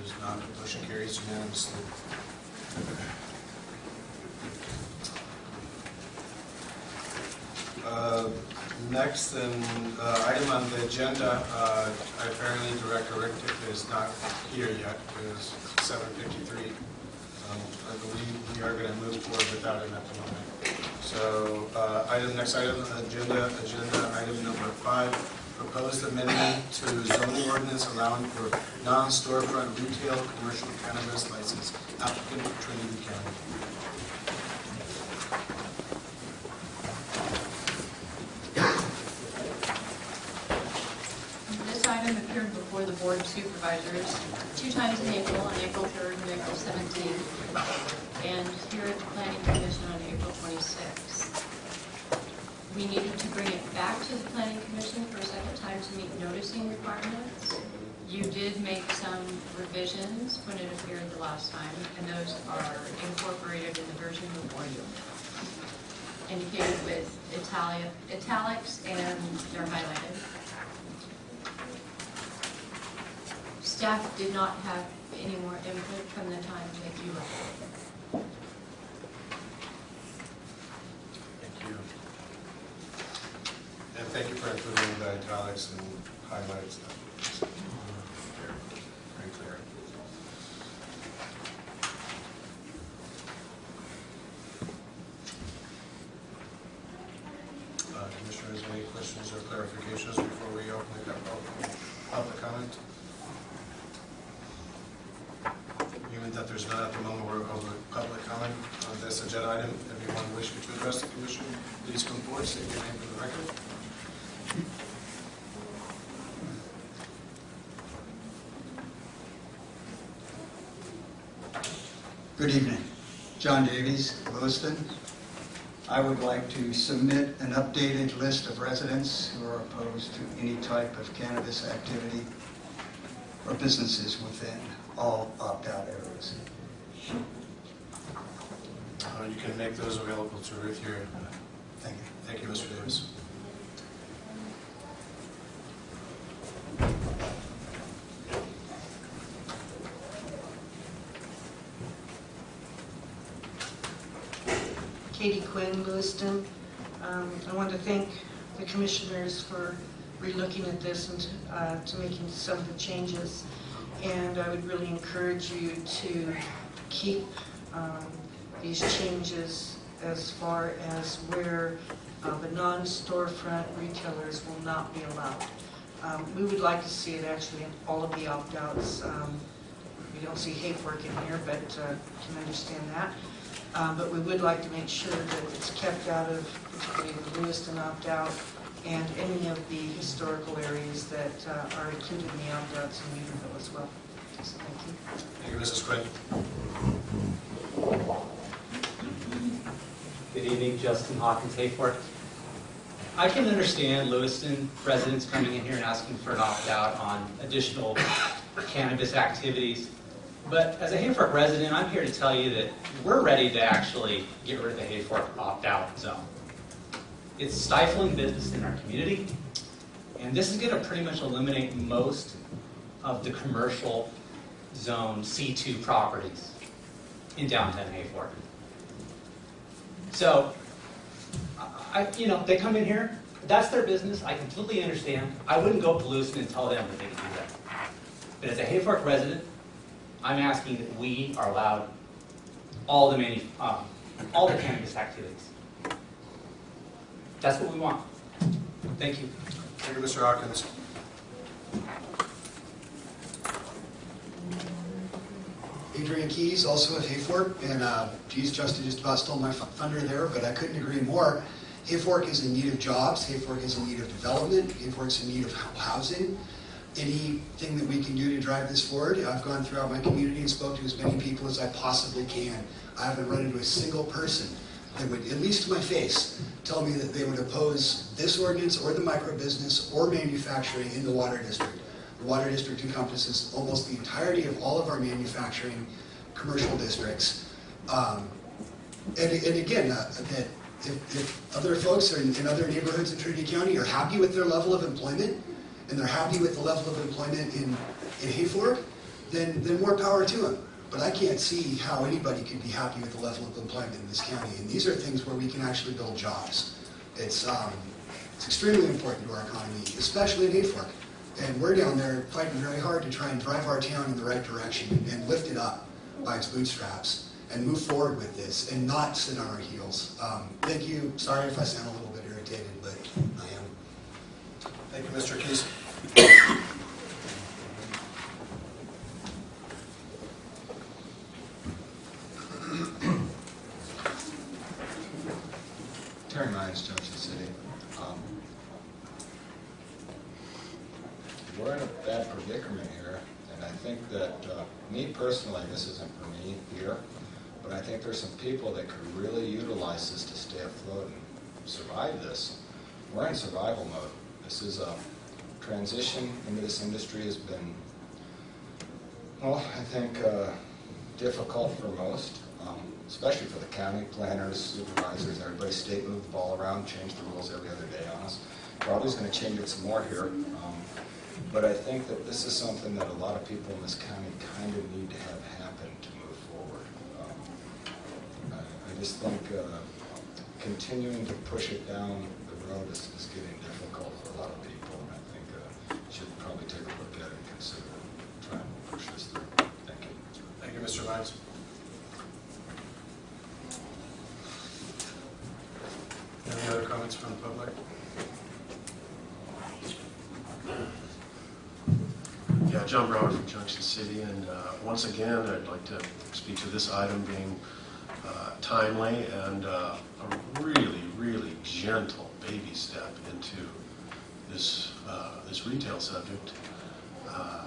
Those not, motion carries unanimously. Uh, Next, and uh, item on the agenda, uh, apparently Director Rick is not here yet, it is 7:53. Um, I believe we are going to move forward without him at the moment. So, uh, item, next item, on the agenda, agenda item number five, proposed amendment to zoning ordinance allowing for non-storefront retail commercial cannabis license applicant Trinity County. This item appeared before the Board of Supervisors two times in April, on April 3rd and April 17th, and here at the Planning Commission on April 26th. We needed to bring it back to the Planning Commission for a second time to meet noticing requirements. You did make some revisions when it appeared the last time, and those are incorporated in the version before you, indicated with italics, and they're highlighted. Staff did not have any more input from the time that you were. Thank you. And thank you for including the italics and highlights. Very clear. Uh, Commissioners, any questions or clarifications before we open it up for public comment? Given that there's none at the moment, we're over public comment on this agenda item. Anyone wishing to address the commission, please state your name for the record. Good evening. John Davies, Lewiston. I would like to submit an updated list of residents who are opposed to any type of cannabis activity or businesses within all opt-out areas. Uh, You can make those available to Ruth here. Thank you. Thank you, Mr. Davis. Katie Quinn, Lewiston. Um, I want to thank the commissioners for relooking at this and uh, to making some of the changes. And I would really encourage you to keep um, these changes as far as where uh, the non-storefront retailers will not be allowed. Um, We would like to see it actually in all of the opt-outs. Um, We don't see Hayfork in here, but uh, can understand that. Um, But we would like to make sure that it's kept out of particularly the Lewiston opt-out and any of the historical areas that uh, are included in the opt-outs in Unionville as well. So thank you. Thank you, Mrs. Quinn. Evening, Justin Hawkins, Hayfork. I can understand Lewiston residents coming in here and asking for an opt-out on additional cannabis activities. But as a Hayfork resident, I'm here to tell you that we're ready to actually get rid of the Hayfork opt-out zone. It's stifling business in our community. And this is gonna pretty much eliminate most of the commercial zone C2 properties in downtown Hayfork. So, I, you know, they come in here, that's their business, I completely understand. I wouldn't go pollute and tell them that they can do that. But as a Hayfork resident, I'm asking that we are allowed all the manu, um, all the cannabis activities. That's what we want. Thank you. Thank you, Mr. Hawkins. Adrian Keys, also at Hayfork, and uh, geez, Justin just about stole my thunder there, but I couldn't agree more. Hayfork is in need of jobs, Hayfork is in need of development, Hayfork's in need of housing. Anything that we can do to drive this forward, I've gone throughout my community and spoke to as many people as I possibly can. I haven't run into a single person that would, at least to my face, tell me that they would oppose this ordinance or the microbusiness or manufacturing in the water district. Water district encompasses almost the entirety of all of our manufacturing commercial districts. Um, And, and again, uh, that if, if other folks are in, in other neighborhoods in Trinity County are happy with their level of employment, and they're happy with the level of employment in, in Hayfork, then, then more power to them. But I can't see how anybody could be happy with the level of employment in this county. And these are things where we can actually build jobs. It's, um, it's extremely important to our economy, especially in Hayfork. And we're down there fighting very hard to try and drive our town in the right direction and lift it up by its bootstraps and move forward with this and not sit on our heels. Um, thank you. Sorry if I sound a little bit irritated, but I am. Thank you, Mr. Keys. Terry Mines, Junction City. Um, We're in a bad predicament here, and I think that, uh, me personally, this isn't for me here, but I think there's some people that could really utilize this to stay afloat and survive this. We're in survival mode. This is a transition into this industry has been, well, I think, uh, difficult for most, um, especially for the county planners, supervisors, everybody state moved the ball around, changed the rules every other day on us. Probably is going to change it some more here. Um, But I think that this is something that a lot of people in this county kind of need to have happen to move forward. Um, I I just think uh, continuing to push it down the road is is getting difficult for a lot of people, and I think uh, should probably take a look at it and consider trying to push this through. Thank you. Thank you, Mr. Mines. Any other comments from the public? Yeah, John Brower from Junction City, and uh, once again, I'd like to speak to this item being uh, timely and uh, a really, really gentle baby step into this, uh, this retail subject. Uh,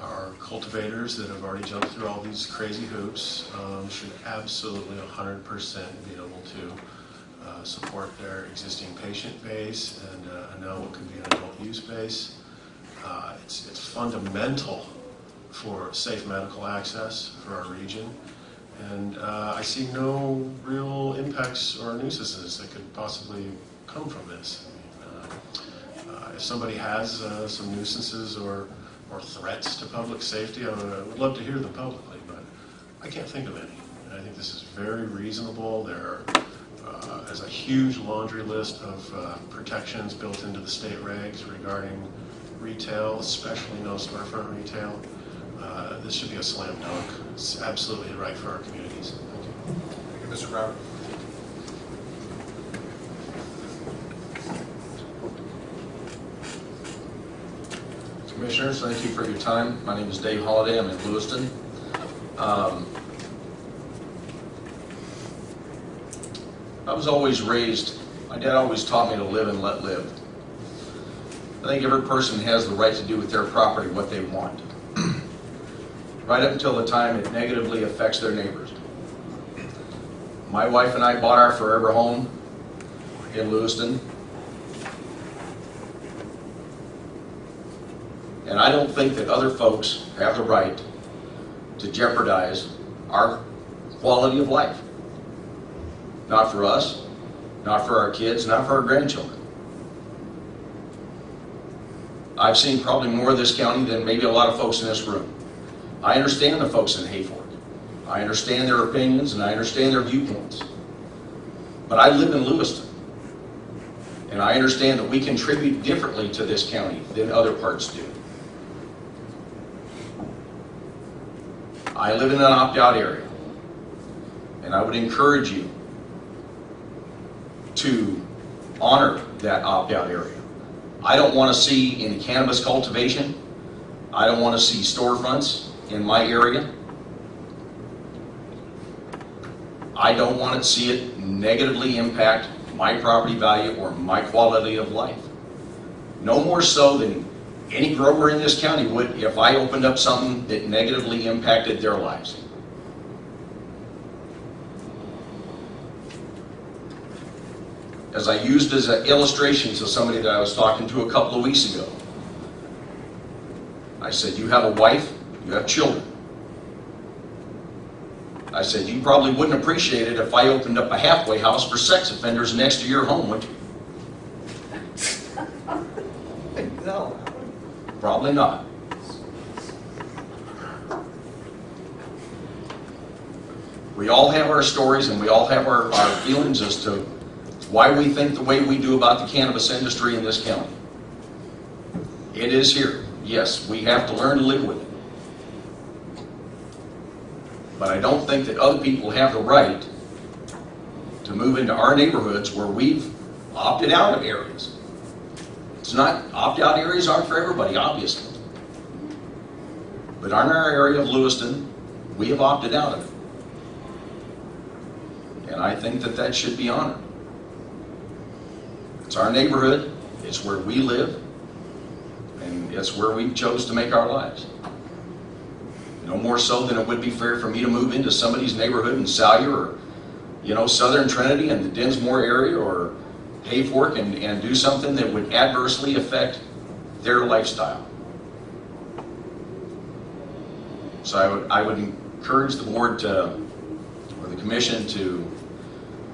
Our cultivators that have already jumped through all these crazy hoops um, should absolutely 100% be able to support their existing patient base and uh, know what could be an adult use base. Uh, It's, it's fundamental for safe medical access for our region. And uh, I see no real impacts or nuisances that could possibly come from this. I mean, uh, uh, If somebody has uh, some nuisances or, or threats to public safety, I would I would love to hear them publicly, but I can't think of any. I think this is very reasonable. There are, uh, there's a huge laundry list of uh, protections built into the state regs regarding retail, especially no storefront retail. Uh, This should be a slam dunk. It's absolutely right for our communities. Thank you. Thank you, Mr. Brown. Commissioners, thank you for your time. My name is Dave Holliday. I'm in Lewiston. Um, I was always raised, my dad always taught me to live and let live. I think every person has the right to do with their property what they want, right up until the time it negatively affects their neighbors. My wife and I bought our forever home in Lewiston. And I don't think that other folks have the right to jeopardize our quality of life. Not for us, not for our kids, not for our grandchildren. I've seen probably more of this county than maybe a lot of folks in this room. I understand the folks in Hayfork. I understand their opinions and I understand their viewpoints. But I live in Lewiston. And I understand that we contribute differently to this county than other parts do. I live in an opt-out area. And I would encourage you to honor that opt-out area. I don't want to see any cannabis cultivation. I don't want to see storefronts in my area. I don't want to see it negatively impact my property value or my quality of life. No more so than any grower in this county would if I opened up something that negatively impacted their lives. As I used as an illustration to somebody that I was talking to a couple of weeks ago, I said, you have a wife, you have children. I said, you probably wouldn't appreciate it if I opened up a halfway house for sex offenders next to your home, would you? <laughs> No. Probably not. We all have our stories and we all have our, our feelings as to why we think the way we do about the cannabis industry in this county. It is here. Yes, we have to learn to live with it. But I don't think that other people have the right to move into our neighborhoods where we've opted out of areas. It's not, opt-out areas aren't for everybody, obviously. But in our area of Lewiston, we have opted out of it. And I think that that should be honored. It's our neighborhood, it's where we live, and it's where we chose to make our lives. No more so than it would be fair for me to move into somebody's neighborhood in Salyer or, you know, Southern Trinity and the Dinsmore area or Hayfork and, and do something that would adversely affect their lifestyle. So I would, I would encourage the board to, or the commission to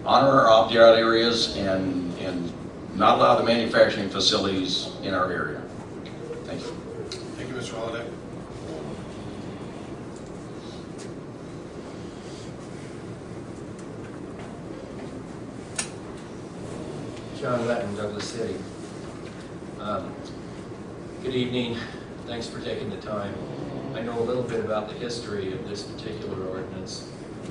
honor our opt-out areas and, and not allow the manufacturing facilities in our area. Thank you. Thank you, Mr. Holliday. John Letton, Douglas City. Um, Good evening, thanks for taking the time. I know a little bit about the history of this particular ordinance.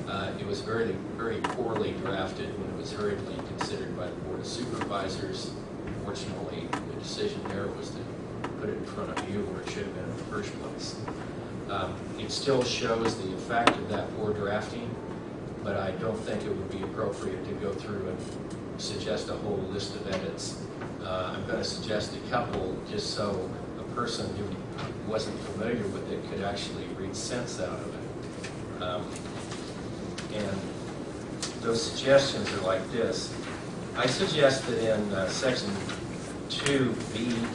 Uh, It was very, very poorly drafted when it was hurriedly considered by the Board of Supervisors. Fortunately, the decision there was to put it in front of you where it should have been in the first place. Um, It still shows the effect of that poor drafting, but I don't think it would be appropriate to go through and suggest a whole list of edits. Uh, I'm going to suggest a couple, just so a person who wasn't familiar with it could actually read sense out of it. Um, And those suggestions are like this. I suggest that in uh, section 2B,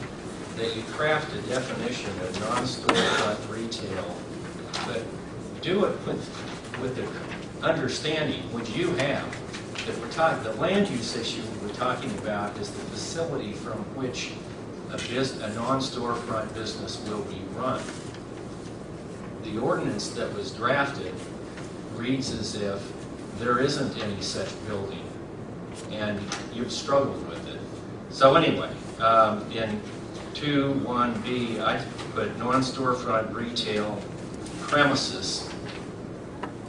that you craft a definition of non-storefront retail, but do it with, with the understanding, which you have, that we're talking, the land use issue we're talking about is the facility from which a a non-storefront business will be run. The ordinance that was drafted reads as if there isn't any such building, and you've struggled with it. So anyway, um, in 2.1b, I put non-storefront retail premises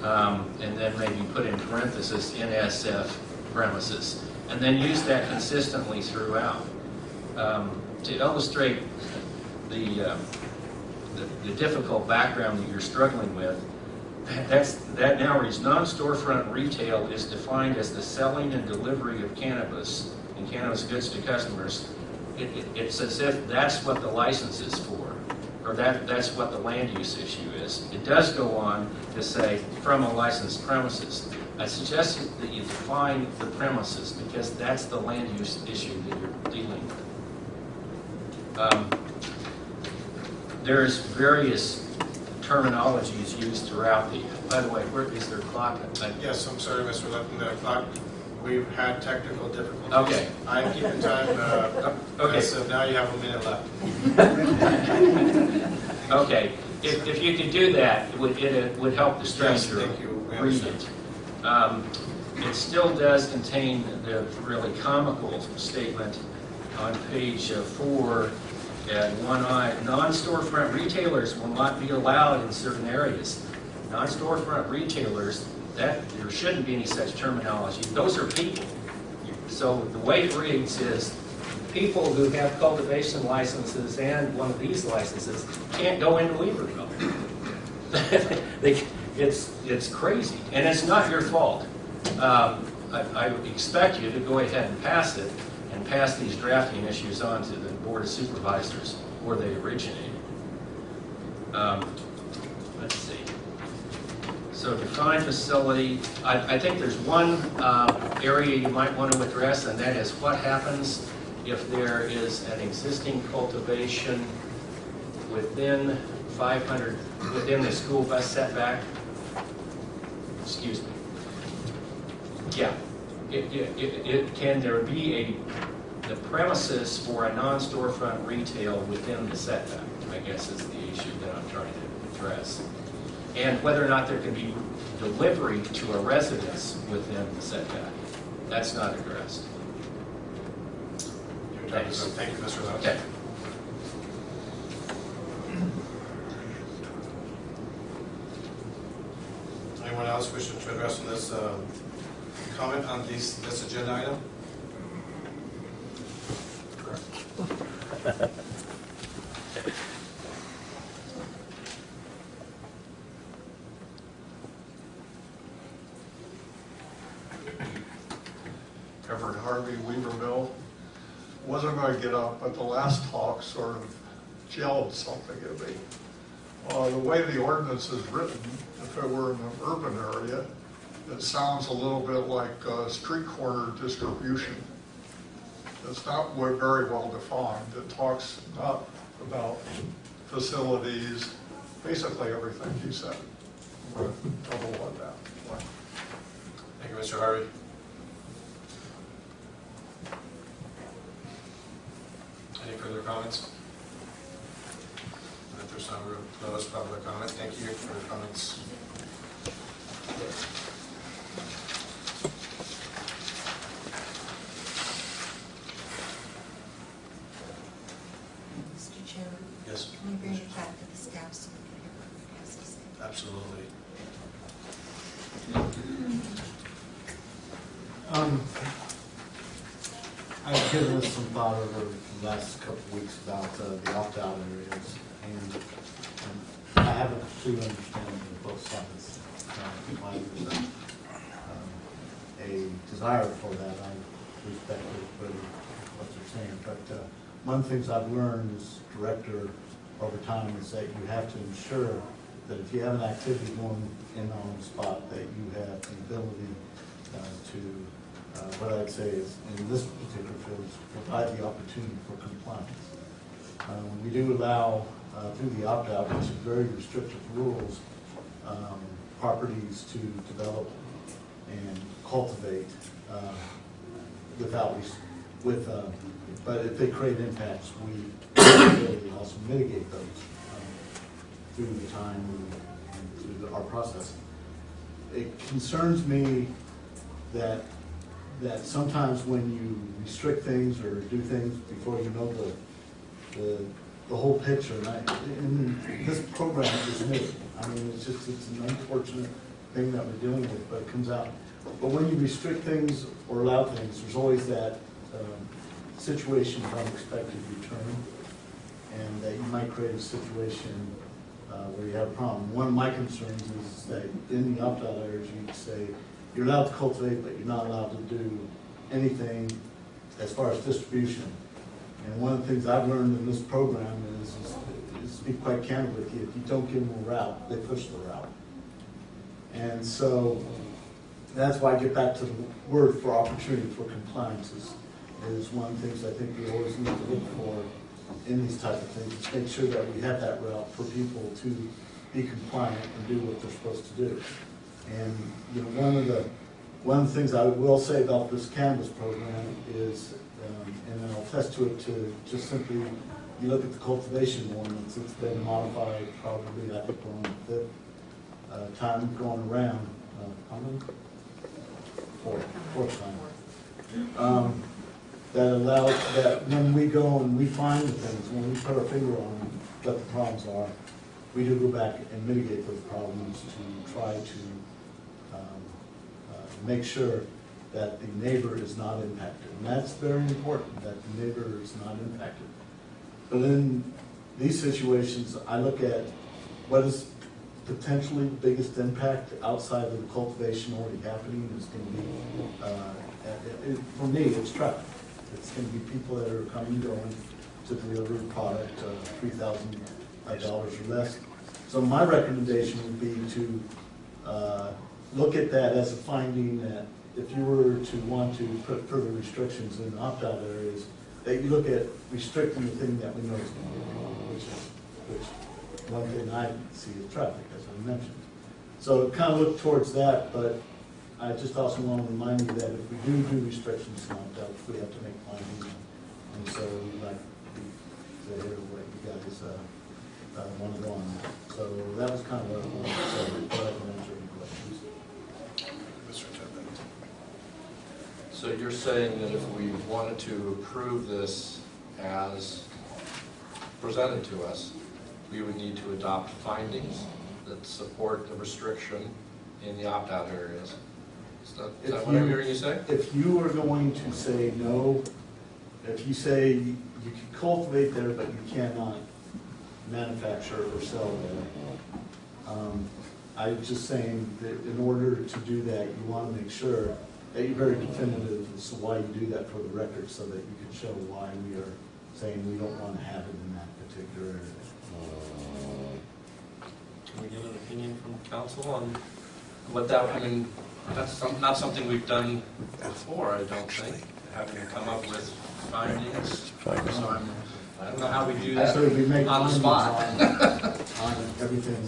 um, and then maybe put in parenthesis NSF premises, and then use that consistently throughout. Um, to illustrate the, uh, the, the difficult background that you're struggling with, that's, that now reads, non-storefront retail is defined as the selling and delivery of cannabis and cannabis goods to customers. It, it, it's as if that's what the license is for, or that, that's what the land use issue is. It does go on to say, from a licensed premises. I suggest that you define the premises, because that's the land use issue that you're dealing with. Um, There's various terminologies used throughout the, by the way, where is there a clock? Yes, I'm sorry, Mr. Letton, the clock We've had technical difficulties. Okay. I'm keeping time, uh, Okay. so now you have a minute left. Okay, if, if you could do that, it would, it would help the Yes, stranger thank you. Read it. Um, It still does contain the really comical statement on page uh, four at one I, non-storefront retailers will not be allowed in certain areas. Non-storefront retailers, that, there shouldn't be any such terminology. Those are people. So the way it reads is, people who have cultivation licenses and one of these licenses can't go into Weaverville. <laughs> They, it's, it's crazy, and it's not your fault. Um, I, I expect you to go ahead and pass it, and pass these drafting issues on to the Board of Supervisors where they originated. Um, Let's see. So define facility, I, I think there's one uh, area you might want to address, and that is what happens if there is an existing cultivation within 500, within the school bus setback? Excuse me. Yeah. It, it, it, it- can there be a, the premises for a non-storefront retail within the setback? I guess is the issue that I'm trying to address. And whether or not there can be delivery to a residence within the setback. That's not addressed. Thanks. Thank you, Mr. Lewis. Okay. Anyone else wishing to address on this, uh, comment on these, this agenda item? Everett Harvey, Weaverville. Wasn't going to get up, but the last talk sort of gelled something in me. Uh, the way the ordinance is written, if it were in an urban area, it sounds a little bit like street corner distribution. It's not very well defined. It talks not about facilities, basically everything he said. Double on that. Thank you, Mr. Harvey. Any further comments? If there's no close public comment, thank you for your comments. Mr. Chairman? Yes. Can we bring it back to the staff so we can hear what he has to say? Absolutely. Um, I've given this some thought over the last couple of weeks about uh, the opt-out areas, and um, I have a complete understanding of both sides. Uh, um, a desire for that, I respect but what you're saying. But uh, one of the things I've learned as director over time is that you have to ensure that if you have an activity going in on the spot, that you have the ability uh, to, uh, what I'd say is, in this particular field, is provide the opportunity for compliance. Um, We do allow, uh, through the opt-out, which is very restrictive rules, um, properties to develop and cultivate uh, without, with, uh, but if they create impacts, we also mitigate those um, through the time and through the- our process. It concerns me that, that sometimes when you restrict things or do things before you know the, the, the whole picture, and and this program is new. I mean, it's just, it's an unfortunate thing that we're dealing with, but it comes out. But when you restrict things or allow things, there's always that, um, situation of unexpected return, and that you might create a situation uh, where you have a problem. One of my concerns is that in the opt-out areas, you say, you're allowed to cultivate, but you're not allowed to do anything as far as distribution. And one of the things I've learned in this program is, is- is to be quite candid with you, if you don't give them a route, they push the route. And so, that's why I get back to the word for opportunity for compliance is, is one of the things I think we always need to look for in these type of things, is make sure that we have that route for people to be compliant and do what they're supposed to do. And, you know, one of the, One of the things I will say about this cannabis program is, um, and I'll attest to it, to just simply, you look at the cultivation ordinance, it's been modified probably, I think, on the fifth uh, time going around. Uh, How many? Fourth, fourth time. Um, That allows, that when we go and we find the things, when we put our finger on what the problems are, we do go back and mitigate those problems to try to make sure that the neighbor is not impacted. And that's very important, that the neighbor is not impacted. But in these situations, I look at what is potentially the biggest impact outside of the cultivation already happening is going to be, uh, it- it- for me, it's traffic. It's going to be people that are coming and going to deliver product, uh, three thousand dollars or less. So my recommendation would be to uh, look at that as a finding that if you were to want to put further restrictions in opt-out areas, that you look at restricting the thing that we know is going to be which is, which, one thing I see is traffic, as I mentioned. So kind of look towards that, but I just also want to remind you that if we do do restrictions in opt-outs, we have to make findings. And so we'd like to hear what you guys uh, uh, want to go on. So that was kind of what I wanted to say, but I can answer any questions. Mr. Tippett. So you're saying that if we wanted to approve this as presented to us, we would need to adopt findings that support the restriction in the opt-out areas? Is that, is that what I'm you- hearing you say? If you are going to say no, if you say you can cultivate there, but you cannot manufacture or sell there, um, I'm just saying that in order to do that, you want to make sure that you're very definitive as to why you do that for the record, so that you can show why we are saying we don't want to have it in that particular area. Uh, can we get an opinion from counsel on what that, I mean, that's some- not something we've done before, I don't think, having to come up with findings. So I'm, I don't know how we do that Actually, we make on the spot. on, on everything.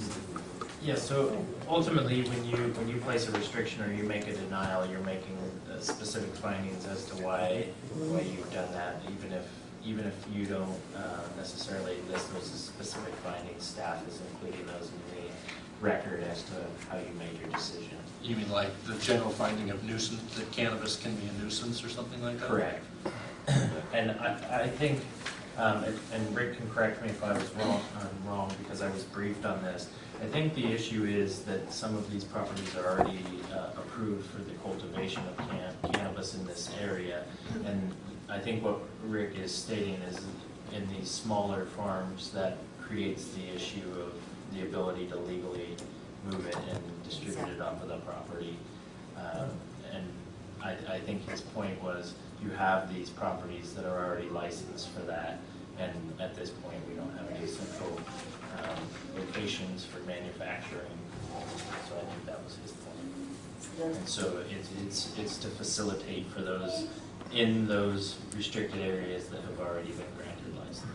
Yeah, so ultimately, when you, when you place a restriction or you make a denial, you're making uh, specific findings as to why, why you've done that, even if, even if you don't uh, necessarily list those specific findings, staff is including those in the record as to how you made your decision. You mean like the general finding of nuisance, that cannabis can be a nuisance or something like that? Correct. <coughs> And I, I think, um, and- and Rick can correct me if I was wrong, I'm wrong, because I was briefed on this. I think the issue is that some of these properties are already uh, approved for the cultivation of can- cannabis in this area. And I think what Rick is stating is in these smaller farms, that creates the issue of the ability to legally move it and distribute it off of the property. Um, And I, I think his point was, you have these properties that are already licensed for that, and at this point, we don't have any central um, locations for manufacturing. So I think that was his point. And so it's, it's, it's to facilitate for those, in those restricted areas that have already been granted licenses.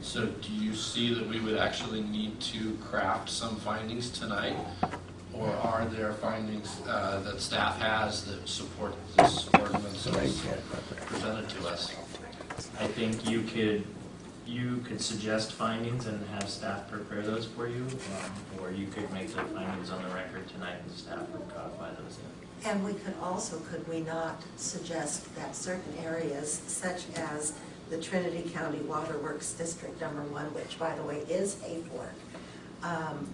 So do you see that we would actually need to craft some findings tonight? Or are there findings uh, that staff has that support this ordinance as presented to us? I think you could, you could suggest findings and have staff prepare those for you, um, or you could make the findings on the record tonight and staff would codify those in. And we could also, could we not suggest that certain areas such as the Trinity County Waterworks District Number One, which by the way is Hayfork, um,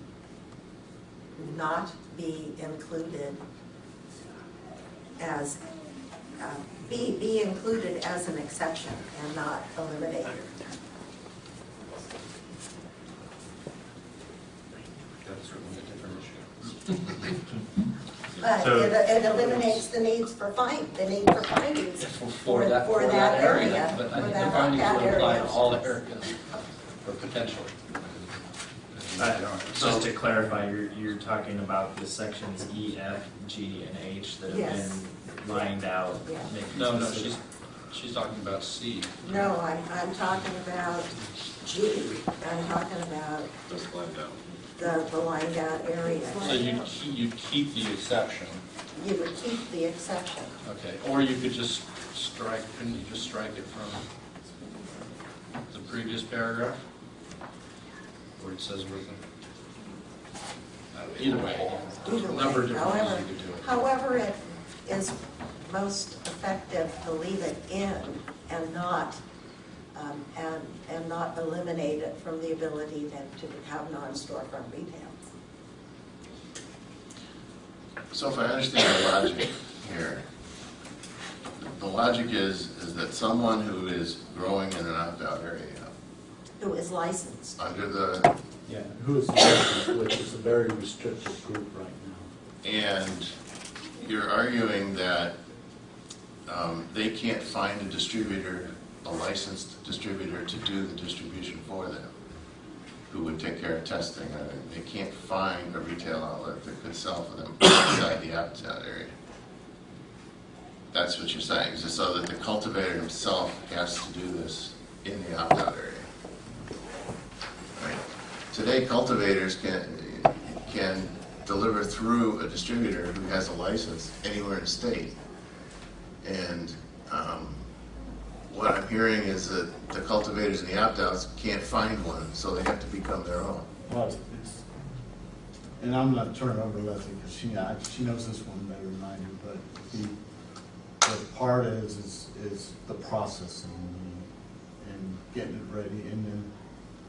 not be included as, uh, be, be included as an exception and not eliminated? That's certainly a different issue. But So- it, it eliminates the needs for find, the need for findings For that, for that area, but I for think the that findings opt-out would apply to area. all the areas, or potentially. Uh, Just to clarify, you're, you're talking about the sections E, F, G, and H that have Yes. been lined out. Yeah. making No, no, specific- she's, she's talking about C. No, I'm, I'm talking about G, I'm talking about That's lined out. The, the lined out area. So you, you keep the exception, You would keep the exception. okay, or you could just strike, couldn't you just strike it from the previous paragraph? Where it says with uh, either way, Either way, number of different ways however, you could do it. however it is most effective to leave it in and not, um, and, and not eliminate it from the ability then to have non-storefront retail. So if I understand the logic here, the logic is, is that someone who is growing in an opt-out area, Who is licensed. under the, Yeah, who is licensed, which is a very restricted group right now. and you're arguing that um, they can't find a distributor, a licensed distributor to do the distribution for them, who would take care of testing, or they can't find a retail outlet that could sell for them outside the opt-out area. That's what you're saying, is so that the cultivator himself has to do this in the opt-out area? Right. Today cultivators can, can deliver through a distributor who has a license anywhere in the state. And um, what I'm hearing is that the cultivators and the opt-outs can't find one, so they have to become their own. Well, it's- it's, and I'm not turning it over to Leslie, because she, I- she knows this one better than I do, but the, the part is, is, is the processing and getting it ready, and then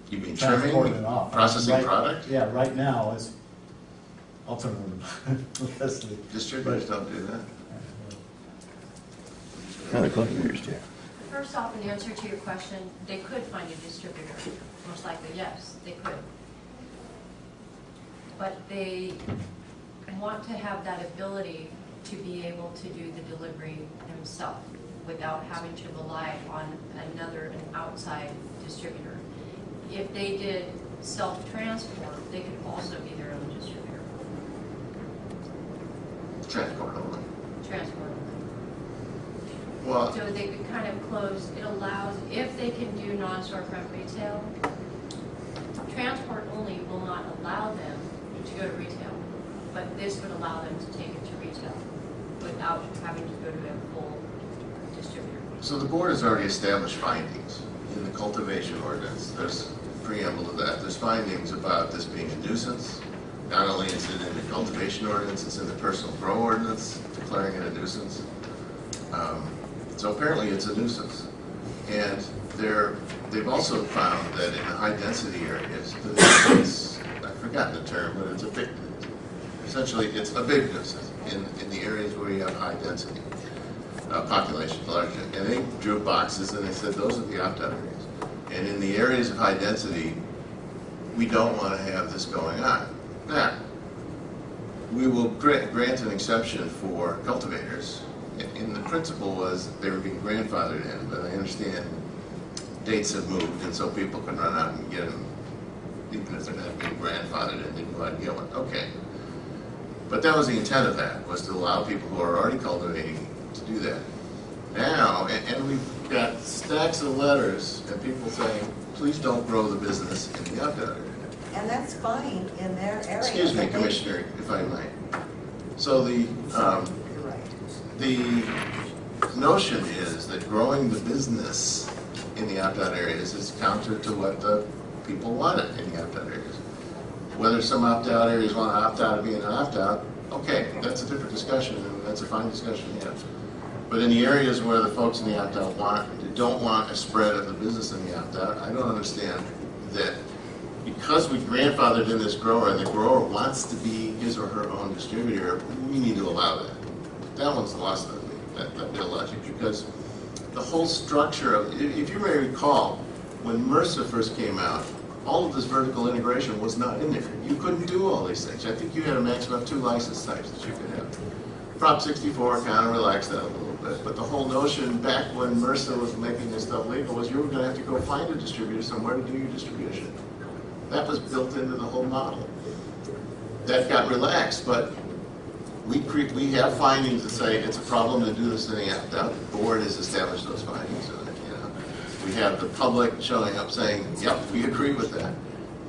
You mean trimming, transporting it off. processing Right- product? Yeah, right now, it's, I'll turn it over to <laughs> Leslie. Distributors don't do that. First off, in answer to your question, they could find a distributor, most likely, yes, they could. But they want to have that ability to be able to do the delivery themselves without having to rely on another, an outside distributor. If they did self-transport, they could also be their own distributor, Transport only. transport. Well, So they could kind of close, it allows, if they can do non-storefront retail, transport only will not allow them to go to retail, but this would allow them to take it to retail without having to go to a full distributor. So the board has already established findings in the cultivation ordinance. There's preamble to that. There's findings about this being a nuisance. Not only is it in the cultivation ordinance, it's in the personal grow ordinance, declaring it a nuisance. Um, So apparently it's a nuisance. And they're, they've also found that in the high-density areas, that it's, I've forgotten the term, but it's a big, essentially, it's a big nuisance in, in the areas where you have high density uh, population large, and they drew boxes and they said those are the opt-out areas. And in the areas of high density, we don't want to have this going on. Now, we will gra- grant an exception for cultivators, and the principle was they were being grandfathered in, but I understand dates have moved, and so people can run out and get them, even if they're not being grandfathered in, they can go out and get one, okay. But that was the intent of that, was to allow people who are already cultivating to do that. Now, and, and we've got stacks of letters and people saying, please don't grow the business in the area. And that's fine in their area. Excuse me, Commissioner, if I might. So the, um. The notion is that growing the business in the opt-out areas is counter to what the people wanted in the opt-out areas. Whether some opt-out areas want to opt out of being an opt-out, okay, that's a different discussion, and that's a fine discussion, yeah. But in the areas where the folks in the opt-out want, don't want a spread of the business in the opt-out, I don't understand that because we grandfathered in this grower, and the grower wants to be his or her own distributor, we need to allow that. That one's lost on me, that, that of logic, because the whole structure of, if, if you may recall, when MRSA first came out, all of this vertical integration was not in there. You couldn't do all these things. I think you had a maximum of two license types that you could have. Prop 64 kind of relaxed that a little bit, but the whole notion back when MRSA was making this stuff legal was you were going to have to go find a distributor somewhere to do your distribution. That was built into the whole model. That got relaxed, but we we have findings that say it's a problem to do this the opt-out. The board has established those findings, and, you know. We have the public showing up saying, yep, we agree with that.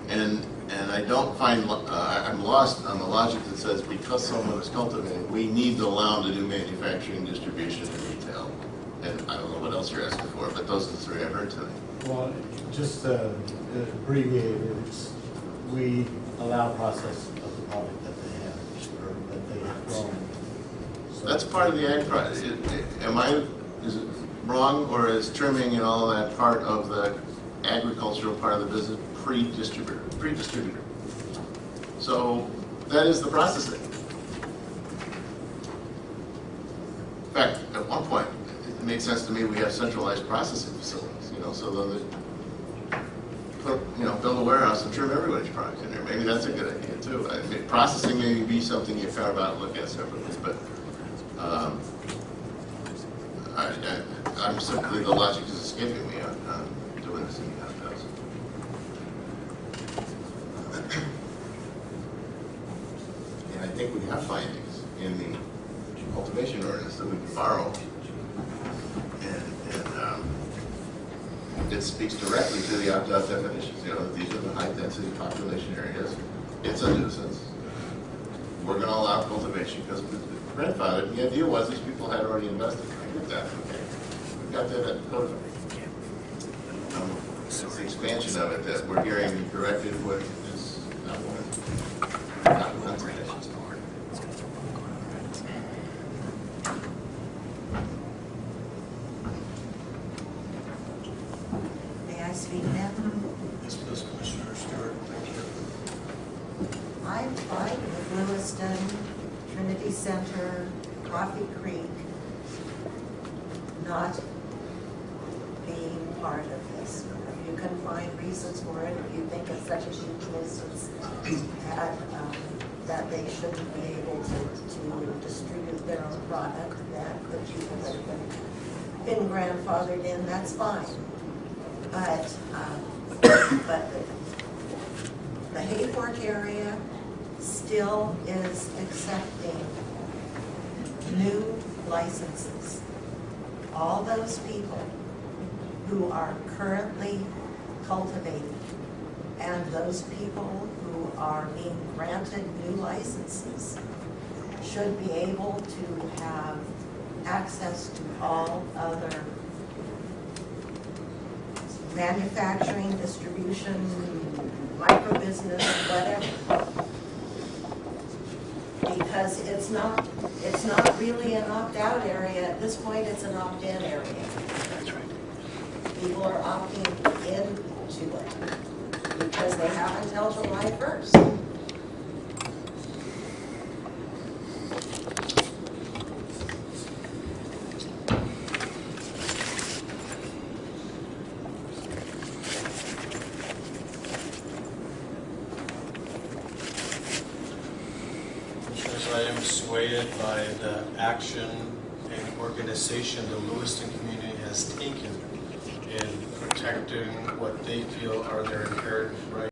And, and I don't find, uh, I'm lost on the logic that says because someone is cultivating, we need to allow them to do manufacturing, distribution, and retail. And I don't know what else you're asking for, but those are the three I heard tonight. Well, just uh, abbreviated, we allow process of the product that they have, or that they have grown. So- That's part of the ag. Am I, is it wrong, or is trimming and all that part of the agricultural part of the business pre-distributor, pre-distributor? So that is the processing. In fact, at one point, it made sense to me, we have centralized processing facilities, you know, so the, put, you know, build a warehouse and trim everybody's product in there. Maybe that's a good idea too. I mean, processing may be something you carve out and look at separately, but, um, I, I'm simply, the logic is escaping me on, on doing this in the outhouse. And I think we have findings in the cultivation ordinance that we can borrow. And, and, it speaks directly to the opt-out definitions, you know, these are the high-density population areas. It's a nuisance. We're gonna allow cultivation because we grandfathered. The idea was these people had already invested. I get that, okay. We've got that at code. Um, It's the expansion of it that we're hearing directed what Microbusiness, micro business, whatever. Because it's not, it's not really an opt-out area. At this point, it's an opt-in area. That's right. People are opting into it because they have until July 1st. Action and organization the Lewiston community has taken in protecting what they feel are their inherent rights.